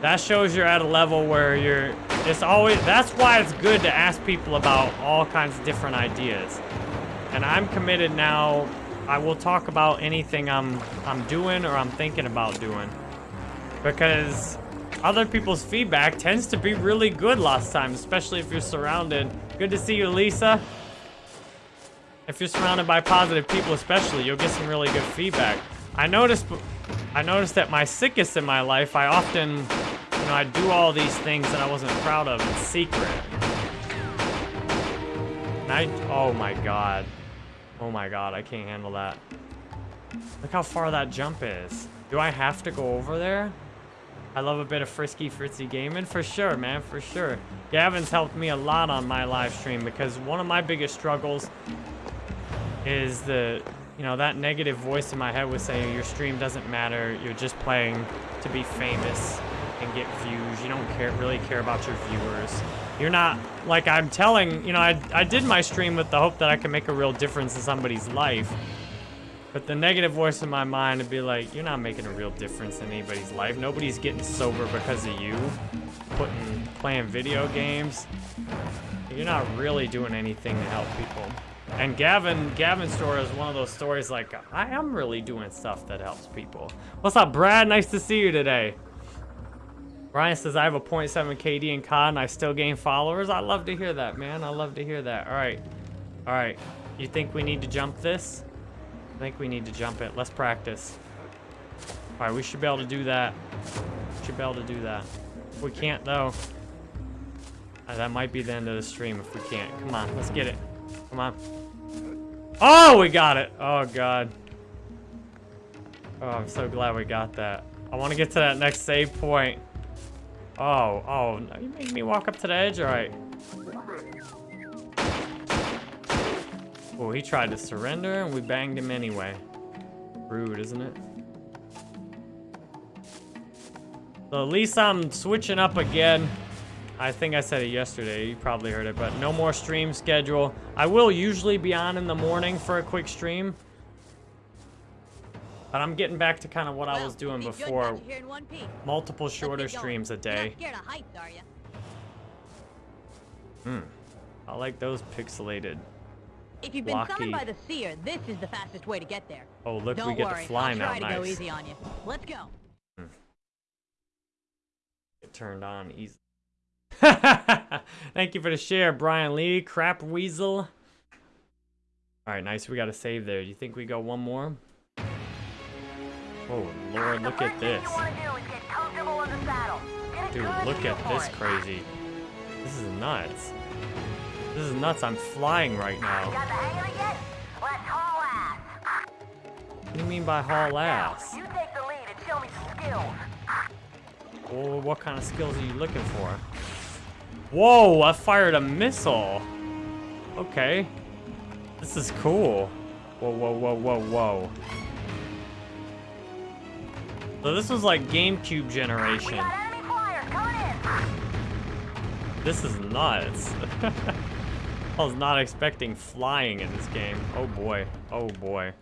that shows you're at a level where you're, it's always, that's why it's good to ask people about all kinds of different ideas. And I'm committed now. I will talk about anything I'm, I'm doing or I'm thinking about doing. Because other people's feedback tends to be really good last time, especially if you're surrounded. Good to see you, Lisa. If you're surrounded by positive people especially, you'll get some really good feedback. I noticed I noticed that my sickest in my life, I often you know, I'd do all these things that I wasn't proud of in secret. And I, oh my god. Oh my god, I can't handle that. Look how far that jump is. Do I have to go over there? I love a bit of frisky fritzy gaming for sure, man, for sure. Gavin's helped me a lot on my live stream because one of my biggest struggles is the, you know, that negative voice in my head was saying your stream doesn't matter. You're just playing to be famous and get views. You don't care really care about your viewers. You're not, like I'm telling, you know, I, I did my stream with the hope that I could make a real difference in somebody's life. But the negative voice in my mind would be like, you're not making a real difference in anybody's life. Nobody's getting sober because of you. Putting, playing video games. You're not really doing anything to help people. And Gavin, Gavin's story is one of those stories like, I am really doing stuff that helps people. What's up, Brad? Nice to see you today. Ryan says, I have a 0.7 KD in COD I still gain followers. I love to hear that, man. I love to hear that. All right. All right. You think we need to jump this? I think we need to jump it. Let's practice. All right, we should be able to do that. Should be able to do that. If we can't, though, uh, that might be the end of the stream if we can't. Come on, let's get it. Come on. Oh, we got it. Oh, God. Oh, I'm so glad we got that. I want to get to that next save point. Oh, oh, you make me walk up to the edge? All right. Oh, he tried to surrender and we banged him anyway. Rude, isn't it? So at least I'm switching up again. I think I said it yesterday. You probably heard it, but no more stream schedule. I will usually be on in the morning for a quick stream. But I'm getting back to kind of what well, I was doing before. Multiple shorter streams a day. Hmm. I like those pixelated. If you've been summoned by the seer, this is the fastest way to get there. Oh, look, Don't we get worry, to fly I'll now. Try nice. to go easy on you. Let's go. Hmm. It turned on easy. Thank you for the share, Brian Lee. Crap Weasel. All right, nice. We got to save there. Do you think we go one more? Oh, Lord, look at this. Dude, look at this crazy. This is nuts. This is nuts. I'm flying right now. What do you mean by haul ass? You take the lead and show me some skills. Well, what kind of skills are you looking for? Whoa, I fired a missile. Okay. This is cool. Whoa, whoa, whoa, whoa, whoa. So this was like GameCube generation. This is nuts. I was not expecting flying in this game. Oh boy. Oh boy.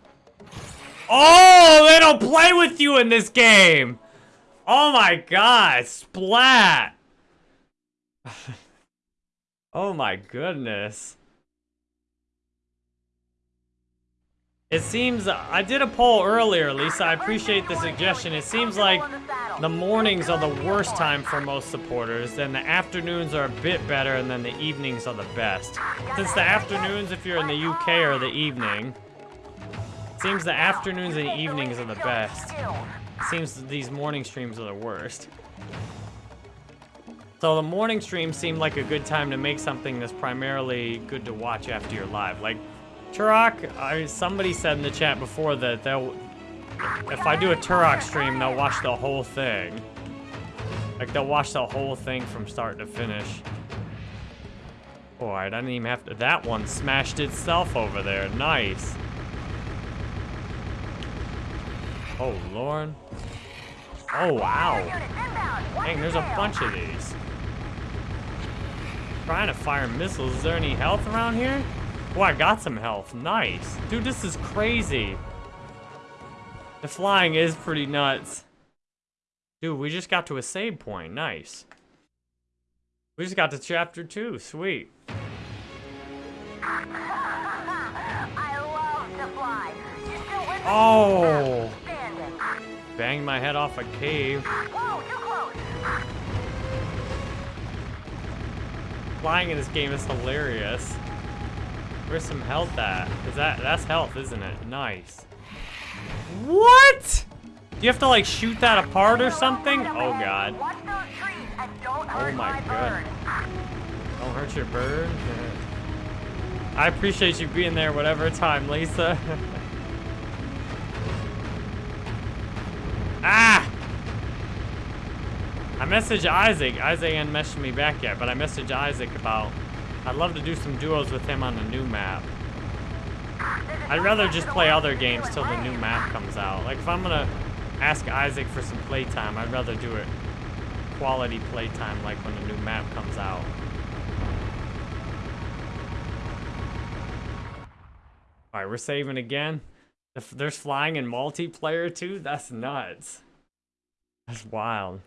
Oh, they don't play with you in this game! Oh my god, splat! oh my goodness. It seems, I did a poll earlier, Lisa, I appreciate the suggestion. It seems like the mornings are the worst time for most supporters, then the afternoons are a bit better, and then the evenings are the best. Since the afternoons, if you're in the UK, are the evening, seems the afternoons and evenings are the best. Seems these morning streams are the worst. So the morning stream seemed like a good time to make something that's primarily good to watch after you're live. Like Turok, I, somebody said in the chat before that they'll, if I do a Turok stream, they'll watch the whole thing. Like, they'll watch the whole thing from start to finish. Alright, I didn't even have to... That one smashed itself over there. Nice. Oh, Lord. Oh, wow. Dang, there's a bunch of these. Trying to fire missiles. Is there any health around here? Oh, I got some health. Nice. Dude, this is crazy. The flying is pretty nuts. Dude, we just got to a save point. Nice. We just got to chapter 2. Sweet. Oh! Banged my head off a cave. Flying in this game is hilarious. Where's some health at? Is that that's health, isn't it? Nice. What? Do you have to like shoot that apart or something? Oh god. Oh my god. Don't hurt your bird. I appreciate you being there whatever time, Lisa. I messaged Isaac. Isaac ain't messaged me back yet, but I messaged Isaac about I'd love to do some duos with him on the new map. I'd rather just play other games till the new map comes out. Like if I'm gonna ask Isaac for some playtime, I'd rather do it quality playtime like when the new map comes out. Alright, we're saving again. If there's flying in multiplayer too? That's nuts. That's wild.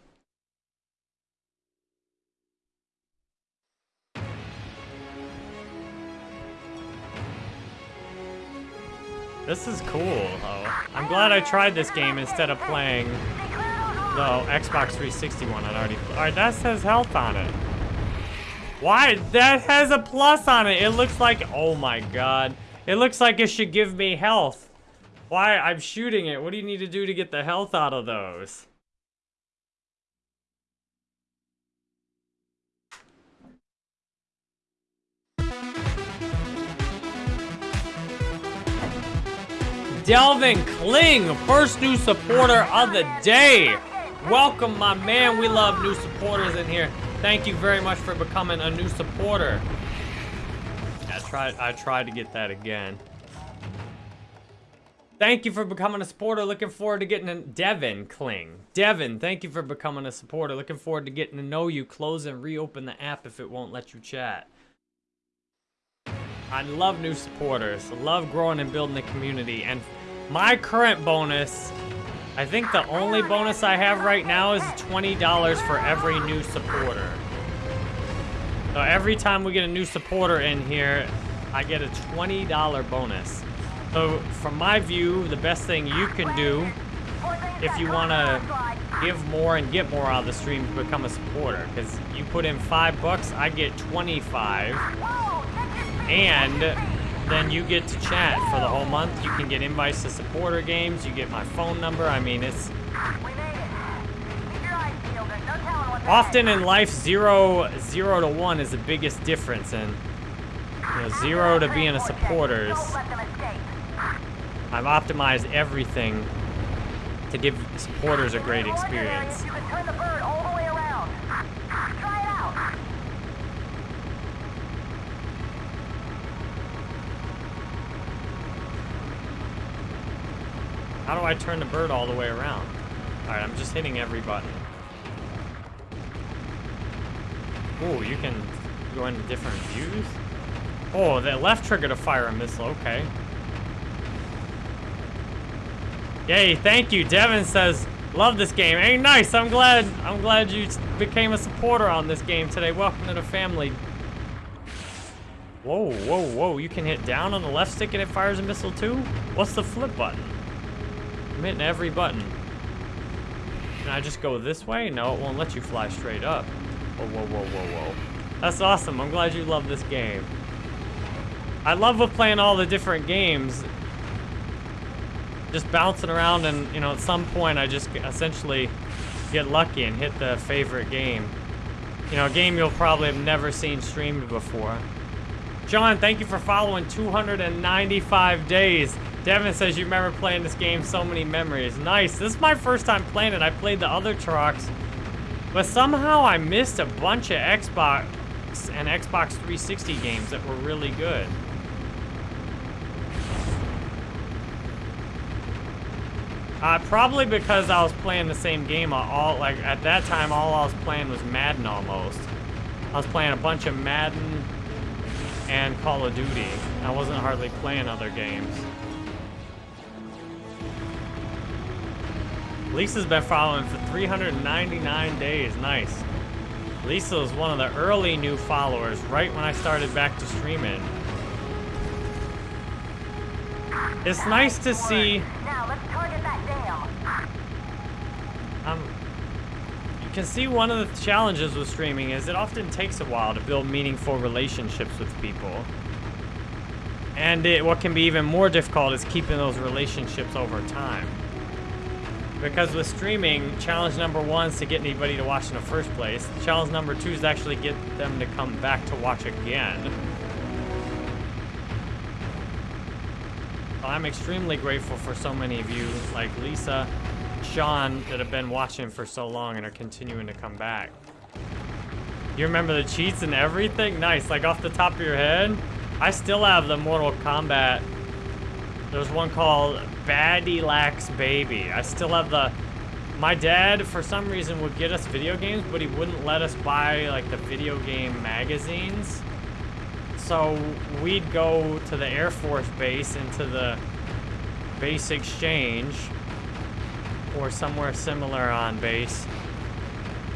This is cool, though. I'm glad I tried this game instead of playing the Xbox 360 one I'd already Alright, that says health on it. Why? That has a plus on it. It looks like... Oh my god. It looks like it should give me health. Why? I'm shooting it. What do you need to do to get the health out of those? Delvin Kling, first new supporter of the day. Welcome, my man. We love new supporters in here. Thank you very much for becoming a new supporter. I tried, I tried to get that again. Thank you for becoming a supporter. Looking forward to getting a Devin Kling. Devin, thank you for becoming a supporter. Looking forward to getting to know you. Close and reopen the app if it won't let you chat. I love new supporters. Love growing and building the community. And my current bonus, I think the only bonus I have right now is $20 for every new supporter. So every time we get a new supporter in here, I get a $20 bonus. So from my view, the best thing you can do if you want to give more and get more out of the stream to become a supporter. Because you put in five bucks, I get 25. And then you get to chat for the whole month. You can get invites to supporter games. You get my phone number. I mean, it's... Often in life, zero, zero to one is the biggest difference. And, you know, zero to being a supporter is... I've optimized everything to give supporters a great experience. How do I turn the bird all the way around? Alright, I'm just hitting every button. Oh, you can go into different views? Oh, the left trigger to fire a missile, okay. Yay, thank you. Devin says, love this game. Hey, nice. I'm glad I'm glad you became a supporter on this game today. Welcome to the family. Whoa, whoa, whoa. You can hit down on the left stick and it fires a missile too? What's the flip button? I'm hitting every button. Can I just go this way? No, it won't let you fly straight up. Whoa, whoa, whoa, whoa, whoa. That's awesome. I'm glad you love this game. I love with playing all the different games. Just bouncing around and, you know, at some point I just essentially get lucky and hit the favorite game. You know, a game you'll probably have never seen streamed before. John, thank you for following 295 days. Devin says you remember playing this game, so many memories. Nice. This is my first time playing it. I played the other Turoks, but somehow I missed a bunch of Xbox and Xbox 360 games that were really good. Uh, probably because I was playing the same game all, like, at that time, all I was playing was Madden almost. I was playing a bunch of Madden and Call of Duty. I wasn't hardly playing other games. Lisa's been following for 399 days. Nice. Lisa was one of the early new followers, right when I started back to streaming. It's nice to see... Um, you can see one of the challenges with streaming is it often takes a while to build meaningful relationships with people. And it, what can be even more difficult is keeping those relationships over time. Because with streaming, challenge number one is to get anybody to watch in the first place. Challenge number two is to actually get them to come back to watch again. I'm extremely grateful for so many of you, like Lisa, Sean, that have been watching for so long and are continuing to come back. You remember the cheats and everything? Nice, like off the top of your head? I still have the Mortal Kombat. There's one called Baddie Lax Baby. I still have the... My dad, for some reason, would get us video games, but he wouldn't let us buy, like, the video game magazines. So we'd go to the Air Force Base into the base exchange or somewhere similar on base.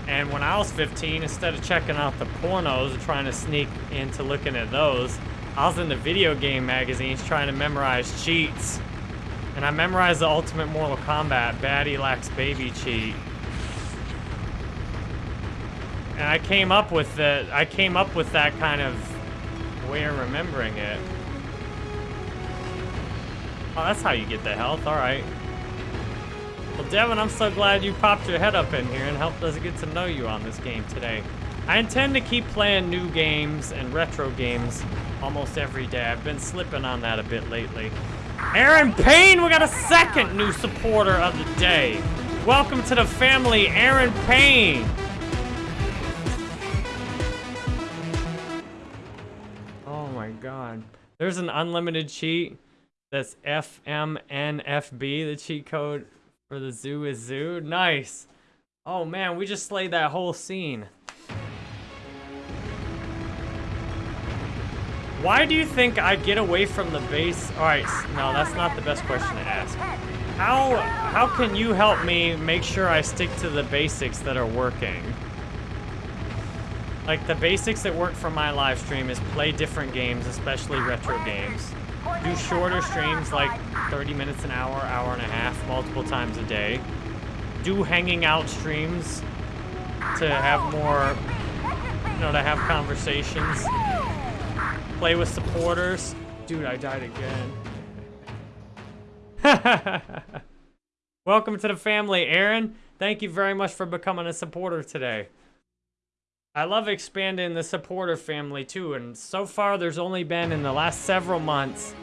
And when I was 15, instead of checking out the pornos and trying to sneak into looking at those, I was in the video game magazines trying to memorize cheats. And I memorized the Ultimate Mortal Kombat Baddie Lacks Baby cheat. And I came up with the I came up with that kind of way of remembering it. Oh, that's how you get the health. All right. Well, Devin, I'm so glad you popped your head up in here and helped us get to know you on this game today. I intend to keep playing new games and retro games almost every day. I've been slipping on that a bit lately. Aaron Payne, we got a second new supporter of the day. Welcome to the family, Aaron Payne. Oh my god. There's an unlimited cheat. That's FMNFB, the cheat code for the zoo is zoo. Nice. Oh man, we just slayed that whole scene. Why do you think I get away from the base? Alright, no, that's not the best question to ask. How, how can you help me make sure I stick to the basics that are working? Like, the basics that work for my live stream is play different games, especially retro games. Do shorter streams, like 30 minutes an hour, hour and a half, multiple times a day. Do hanging out streams to have more, you know, to have conversations play with supporters. Dude, I died again. Welcome to the family, Aaron. Thank you very much for becoming a supporter today. I love expanding the supporter family too, and so far there's only been in the last several months,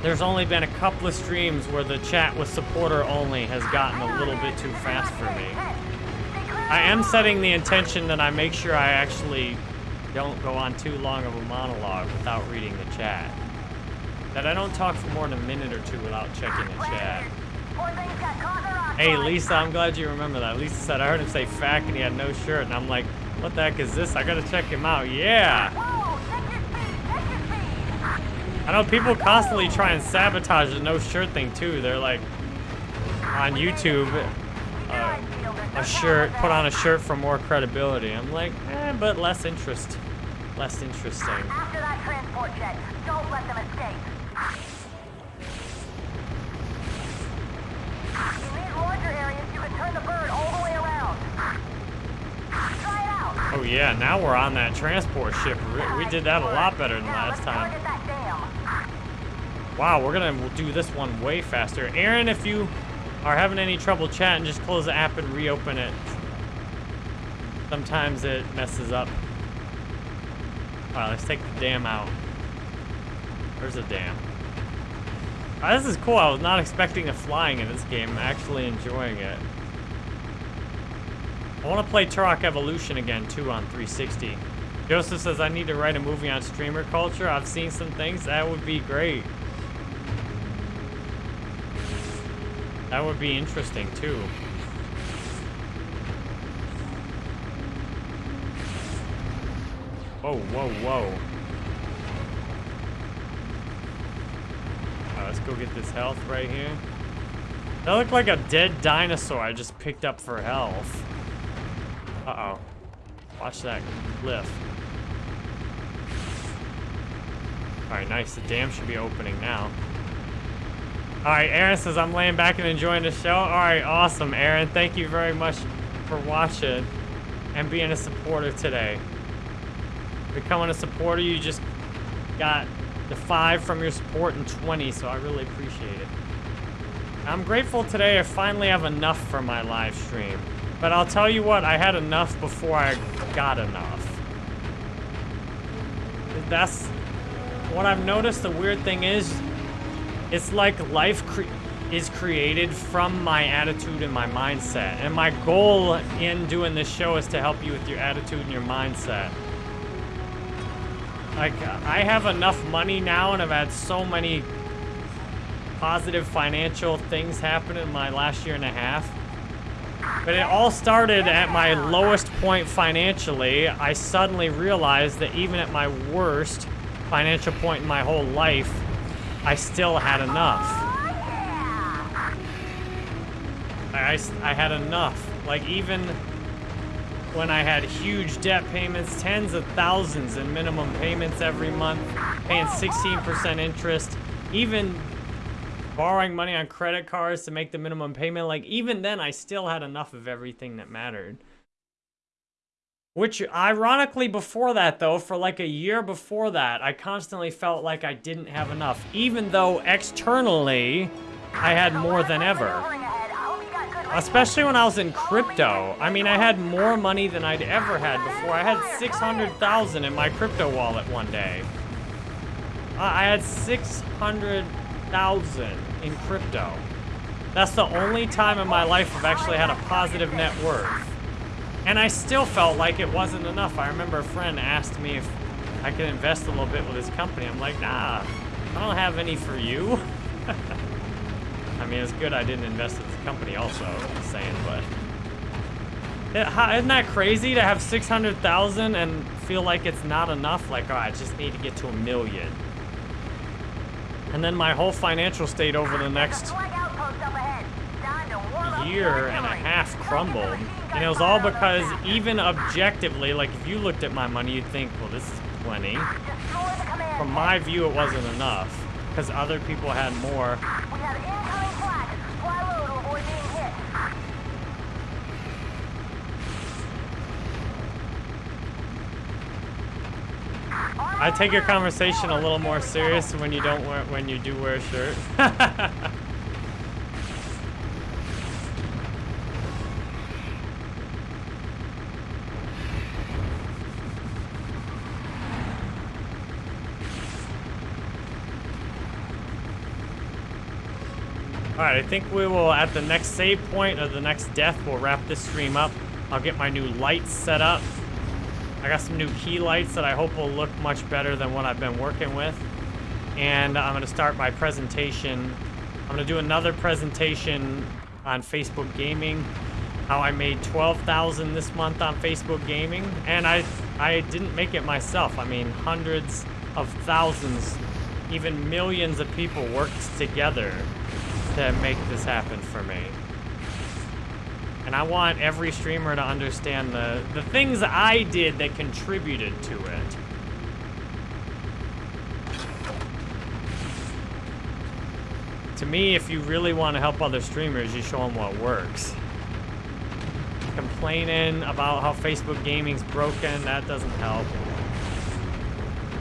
there's only been a couple of streams where the chat with supporter only has gotten a little bit too fast for me. I am setting the intention that I make sure I actually don't go on too long of a monologue without reading the chat. That I don't talk for more than a minute or two without checking the chat. Hey, Lisa, I'm glad you remember that. Lisa said, I heard him say fact and he had no shirt. And I'm like, what the heck is this? I gotta check him out. Yeah! I know people constantly try and sabotage the no shirt thing too. They're like, on YouTube, uh, a shirt, put on a shirt for more credibility. I'm like, eh, but less interest. Less interesting. After that transport jet, don't let them escape. In these larger areas, you can turn the bird all the way around. Try it out. Oh yeah, now we're on that transport ship. We, we did that a lot better than last time. target that dam. Wow, we're gonna do this one way faster. Aaron, if you are having any trouble chatting, just close the app and reopen it. Sometimes it messes up. Alright, let's take the dam out. There's a dam? Ah, this is cool. I was not expecting the flying in this game. I'm actually enjoying it. I want to play Turok Evolution again, too, on 360. Joseph says, I need to write a movie on streamer culture. I've seen some things. That would be great. That would be interesting, too. Whoa, whoa, whoa. Let's go get this health right here. That looked like a dead dinosaur I just picked up for health. Uh-oh. Watch that cliff. Alright, nice. The dam should be opening now. Alright, Aaron says I'm laying back and enjoying the show. Alright, awesome, Aaron. Thank you very much for watching and being a supporter today. Becoming a supporter, you just got the five from your support and 20, so I really appreciate it. I'm grateful today I finally have enough for my live stream. But I'll tell you what, I had enough before I got enough. That's what I've noticed. The weird thing is, it's like life cre is created from my attitude and my mindset. And my goal in doing this show is to help you with your attitude and your mindset. Like, I have enough money now and I've had so many positive financial things happen in my last year and a half. But it all started at my lowest point financially. I suddenly realized that even at my worst financial point in my whole life, I still had enough. I, I had enough. Like, even when I had huge debt payments, tens of thousands in minimum payments every month, paying 16% interest, even borrowing money on credit cards to make the minimum payment, like, even then, I still had enough of everything that mattered. Which, ironically, before that, though, for like a year before that, I constantly felt like I didn't have enough, even though externally, I had more than ever. Especially when I was in crypto. I mean, I had more money than I'd ever had before. I had 600,000 in my crypto wallet one day. I had 600,000 in crypto. That's the only time in my life I've actually had a positive net worth. And I still felt like it wasn't enough. I remember a friend asked me if I could invest a little bit with his company. I'm like, nah, I don't have any for you. I mean, it's good I didn't invest with the company also, just saying, but... Isn't that crazy to have 600,000 and feel like it's not enough? Like, oh, I just need to get to a million. And then my whole financial state over the next year and a half crumbled. And it was all because even objectively, like if you looked at my money, you'd think, well, this is plenty. From my view, it wasn't enough because other people had more. I take your conversation a little more serious when you don't wear when you do wear a shirt. Alright, I think we will, at the next save point of the next death, we'll wrap this stream up. I'll get my new lights set up. I got some new key lights that I hope will look much better than what I've been working with. And I'm going to start my presentation. I'm going to do another presentation on Facebook Gaming. How I made 12,000 this month on Facebook Gaming. And I, I didn't make it myself. I mean, hundreds of thousands, even millions of people worked together to make this happen for me. And I want every streamer to understand the, the things I did that contributed to it. To me, if you really want to help other streamers, you show them what works. Complaining about how Facebook gaming's broken, that doesn't help.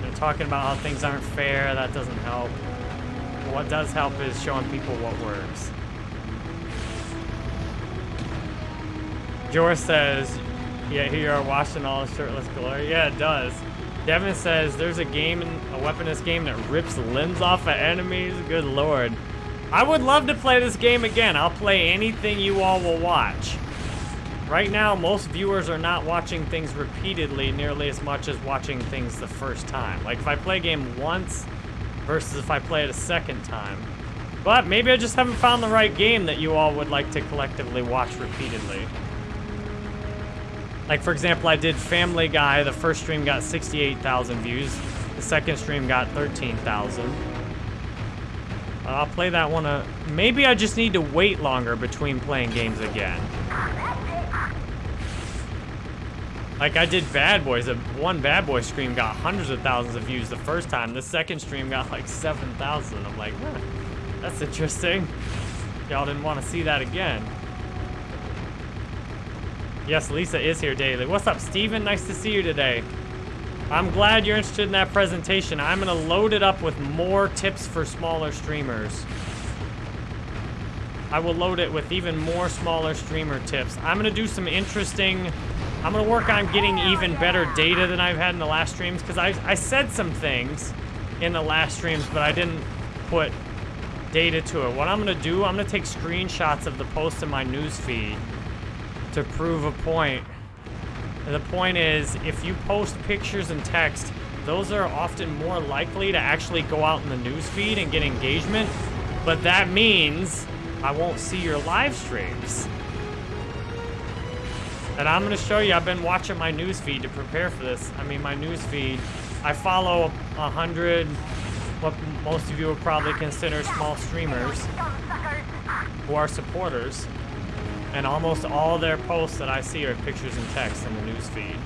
They're talking about how things aren't fair, that doesn't help what does help is showing people what works. Jor says, yeah, here you are watching all the shirtless glory. Yeah, it does. Devin says, there's a game, a weaponist game that rips limbs off of enemies. Good lord. I would love to play this game again. I'll play anything you all will watch. Right now, most viewers are not watching things repeatedly nearly as much as watching things the first time. Like, if I play a game once, versus if I play it a second time. But maybe I just haven't found the right game that you all would like to collectively watch repeatedly. Like, for example, I did Family Guy. The first stream got 68,000 views. The second stream got 13,000. I'll play that one. Uh, maybe I just need to wait longer between playing games again. Like I did Bad Boys. One Bad Boy stream got hundreds of thousands of views the first time. The second stream got like 7,000. I'm like, huh, that's interesting. Y'all didn't want to see that again. Yes, Lisa is here daily. What's up, Steven? Nice to see you today. I'm glad you're interested in that presentation. I'm going to load it up with more tips for smaller streamers. I will load it with even more smaller streamer tips. I'm gonna do some interesting, I'm gonna work on getting even better data than I've had in the last streams, because I, I said some things in the last streams, but I didn't put data to it. What I'm gonna do, I'm gonna take screenshots of the posts in my news feed to prove a point. The point is, if you post pictures and text, those are often more likely to actually go out in the news feed and get engagement. But that means I won't see your live streams. And I'm gonna show you, I've been watching my news feed to prepare for this. I mean, my news feed, I follow a hundred, what most of you would probably consider small streamers who are supporters. And almost all their posts that I see are pictures and text in the news feed.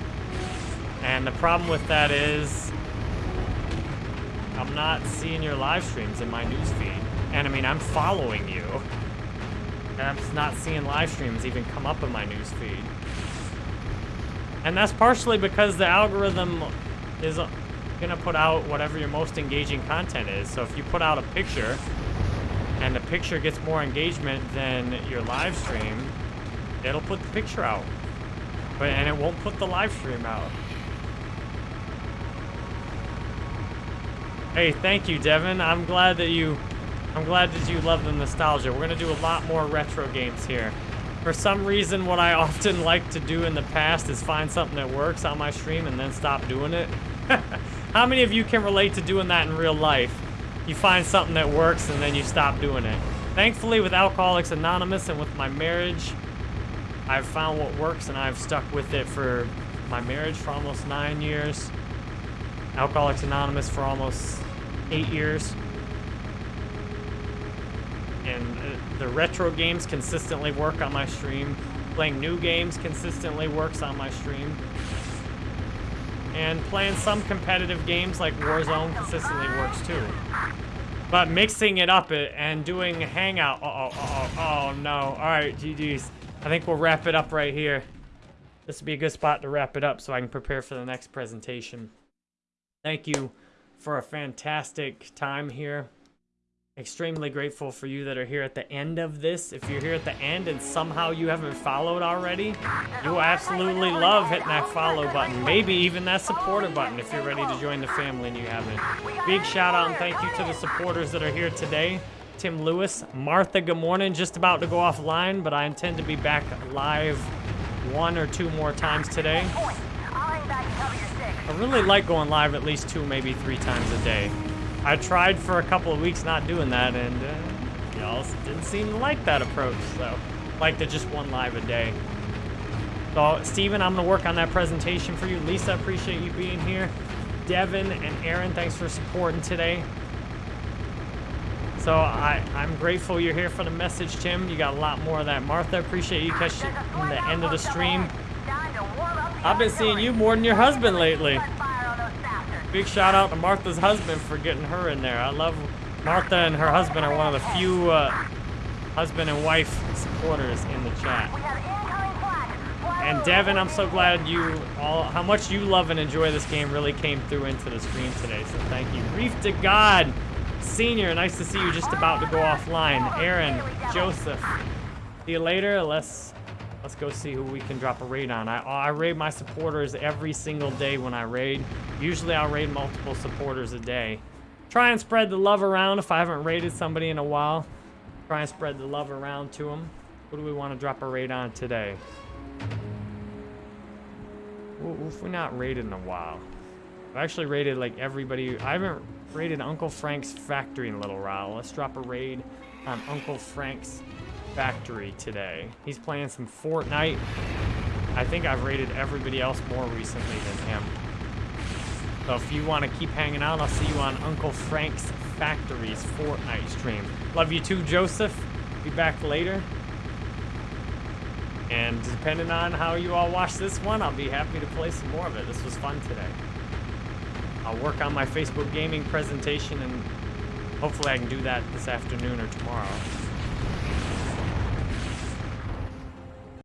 And the problem with that is I'm not seeing your live streams in my news feed. And I mean, I'm following you. And I'm just not seeing live streams even come up in my news feed. And that's partially because the algorithm is gonna put out whatever your most engaging content is. So if you put out a picture and the picture gets more engagement than your live stream, it'll put the picture out. But and it won't put the live stream out. Hey, thank you, Devin. I'm glad that you I'm glad that you love the nostalgia. We're gonna do a lot more retro games here. For some reason, what I often like to do in the past is find something that works on my stream and then stop doing it. How many of you can relate to doing that in real life? You find something that works and then you stop doing it. Thankfully, with Alcoholics Anonymous and with my marriage, I've found what works and I've stuck with it for my marriage for almost nine years. Alcoholics Anonymous for almost eight years and uh, the retro games consistently work on my stream. Playing new games consistently works on my stream. And playing some competitive games like Warzone consistently works too. But mixing it up uh, and doing Hangout, uh oh, uh oh, oh no. All right, GG's. I think we'll wrap it up right here. This would be a good spot to wrap it up so I can prepare for the next presentation. Thank you for a fantastic time here extremely grateful for you that are here at the end of this. If you're here at the end and somehow you haven't followed already, you absolutely love hitting that follow button. Maybe even that supporter button if you're ready to join the family and you haven't. Big shout out and thank you to the supporters that are here today. Tim Lewis, Martha, good morning. Just about to go offline, but I intend to be back live one or two more times today. I really like going live at least two, maybe three times a day. I tried for a couple of weeks not doing that, and uh, y'all didn't seem to like that approach, so like to just one live a day. So, Steven, I'm going to work on that presentation for you. Lisa, appreciate you being here. Devin and Aaron, thanks for supporting today. So I, I'm grateful you're here for the message, Tim. You got a lot more of that. Martha, appreciate you catching the end of the stream. I've been seeing you more than your husband lately. Big shout out to Martha's husband for getting her in there. I love Martha and her husband are one of the few uh, husband and wife supporters in the chat. And Devin, I'm so glad you all, how much you love and enjoy this game really came through into the stream today. So thank you. Reef to God, Senior, nice to see you just about to go offline. Aaron, Joseph, see you later. Let's Let's go see who we can drop a raid on. I, I raid my supporters every single day when I raid. Usually I'll raid multiple supporters a day. Try and spread the love around if I haven't raided somebody in a while. Try and spread the love around to them. Who do we want to drop a raid on today? If we're not raided in a while. I've actually raided like everybody. I haven't raided Uncle Frank's factory in a little while. Let's drop a raid on Uncle Frank's factory today. He's playing some Fortnite. I think I've rated everybody else more recently than him. So if you want to keep hanging out, I'll see you on Uncle Frank's Factory's Fortnite stream. Love you too, Joseph. Be back later. And depending on how you all watch this one, I'll be happy to play some more of it. This was fun today. I'll work on my Facebook gaming presentation and hopefully I can do that this afternoon or tomorrow.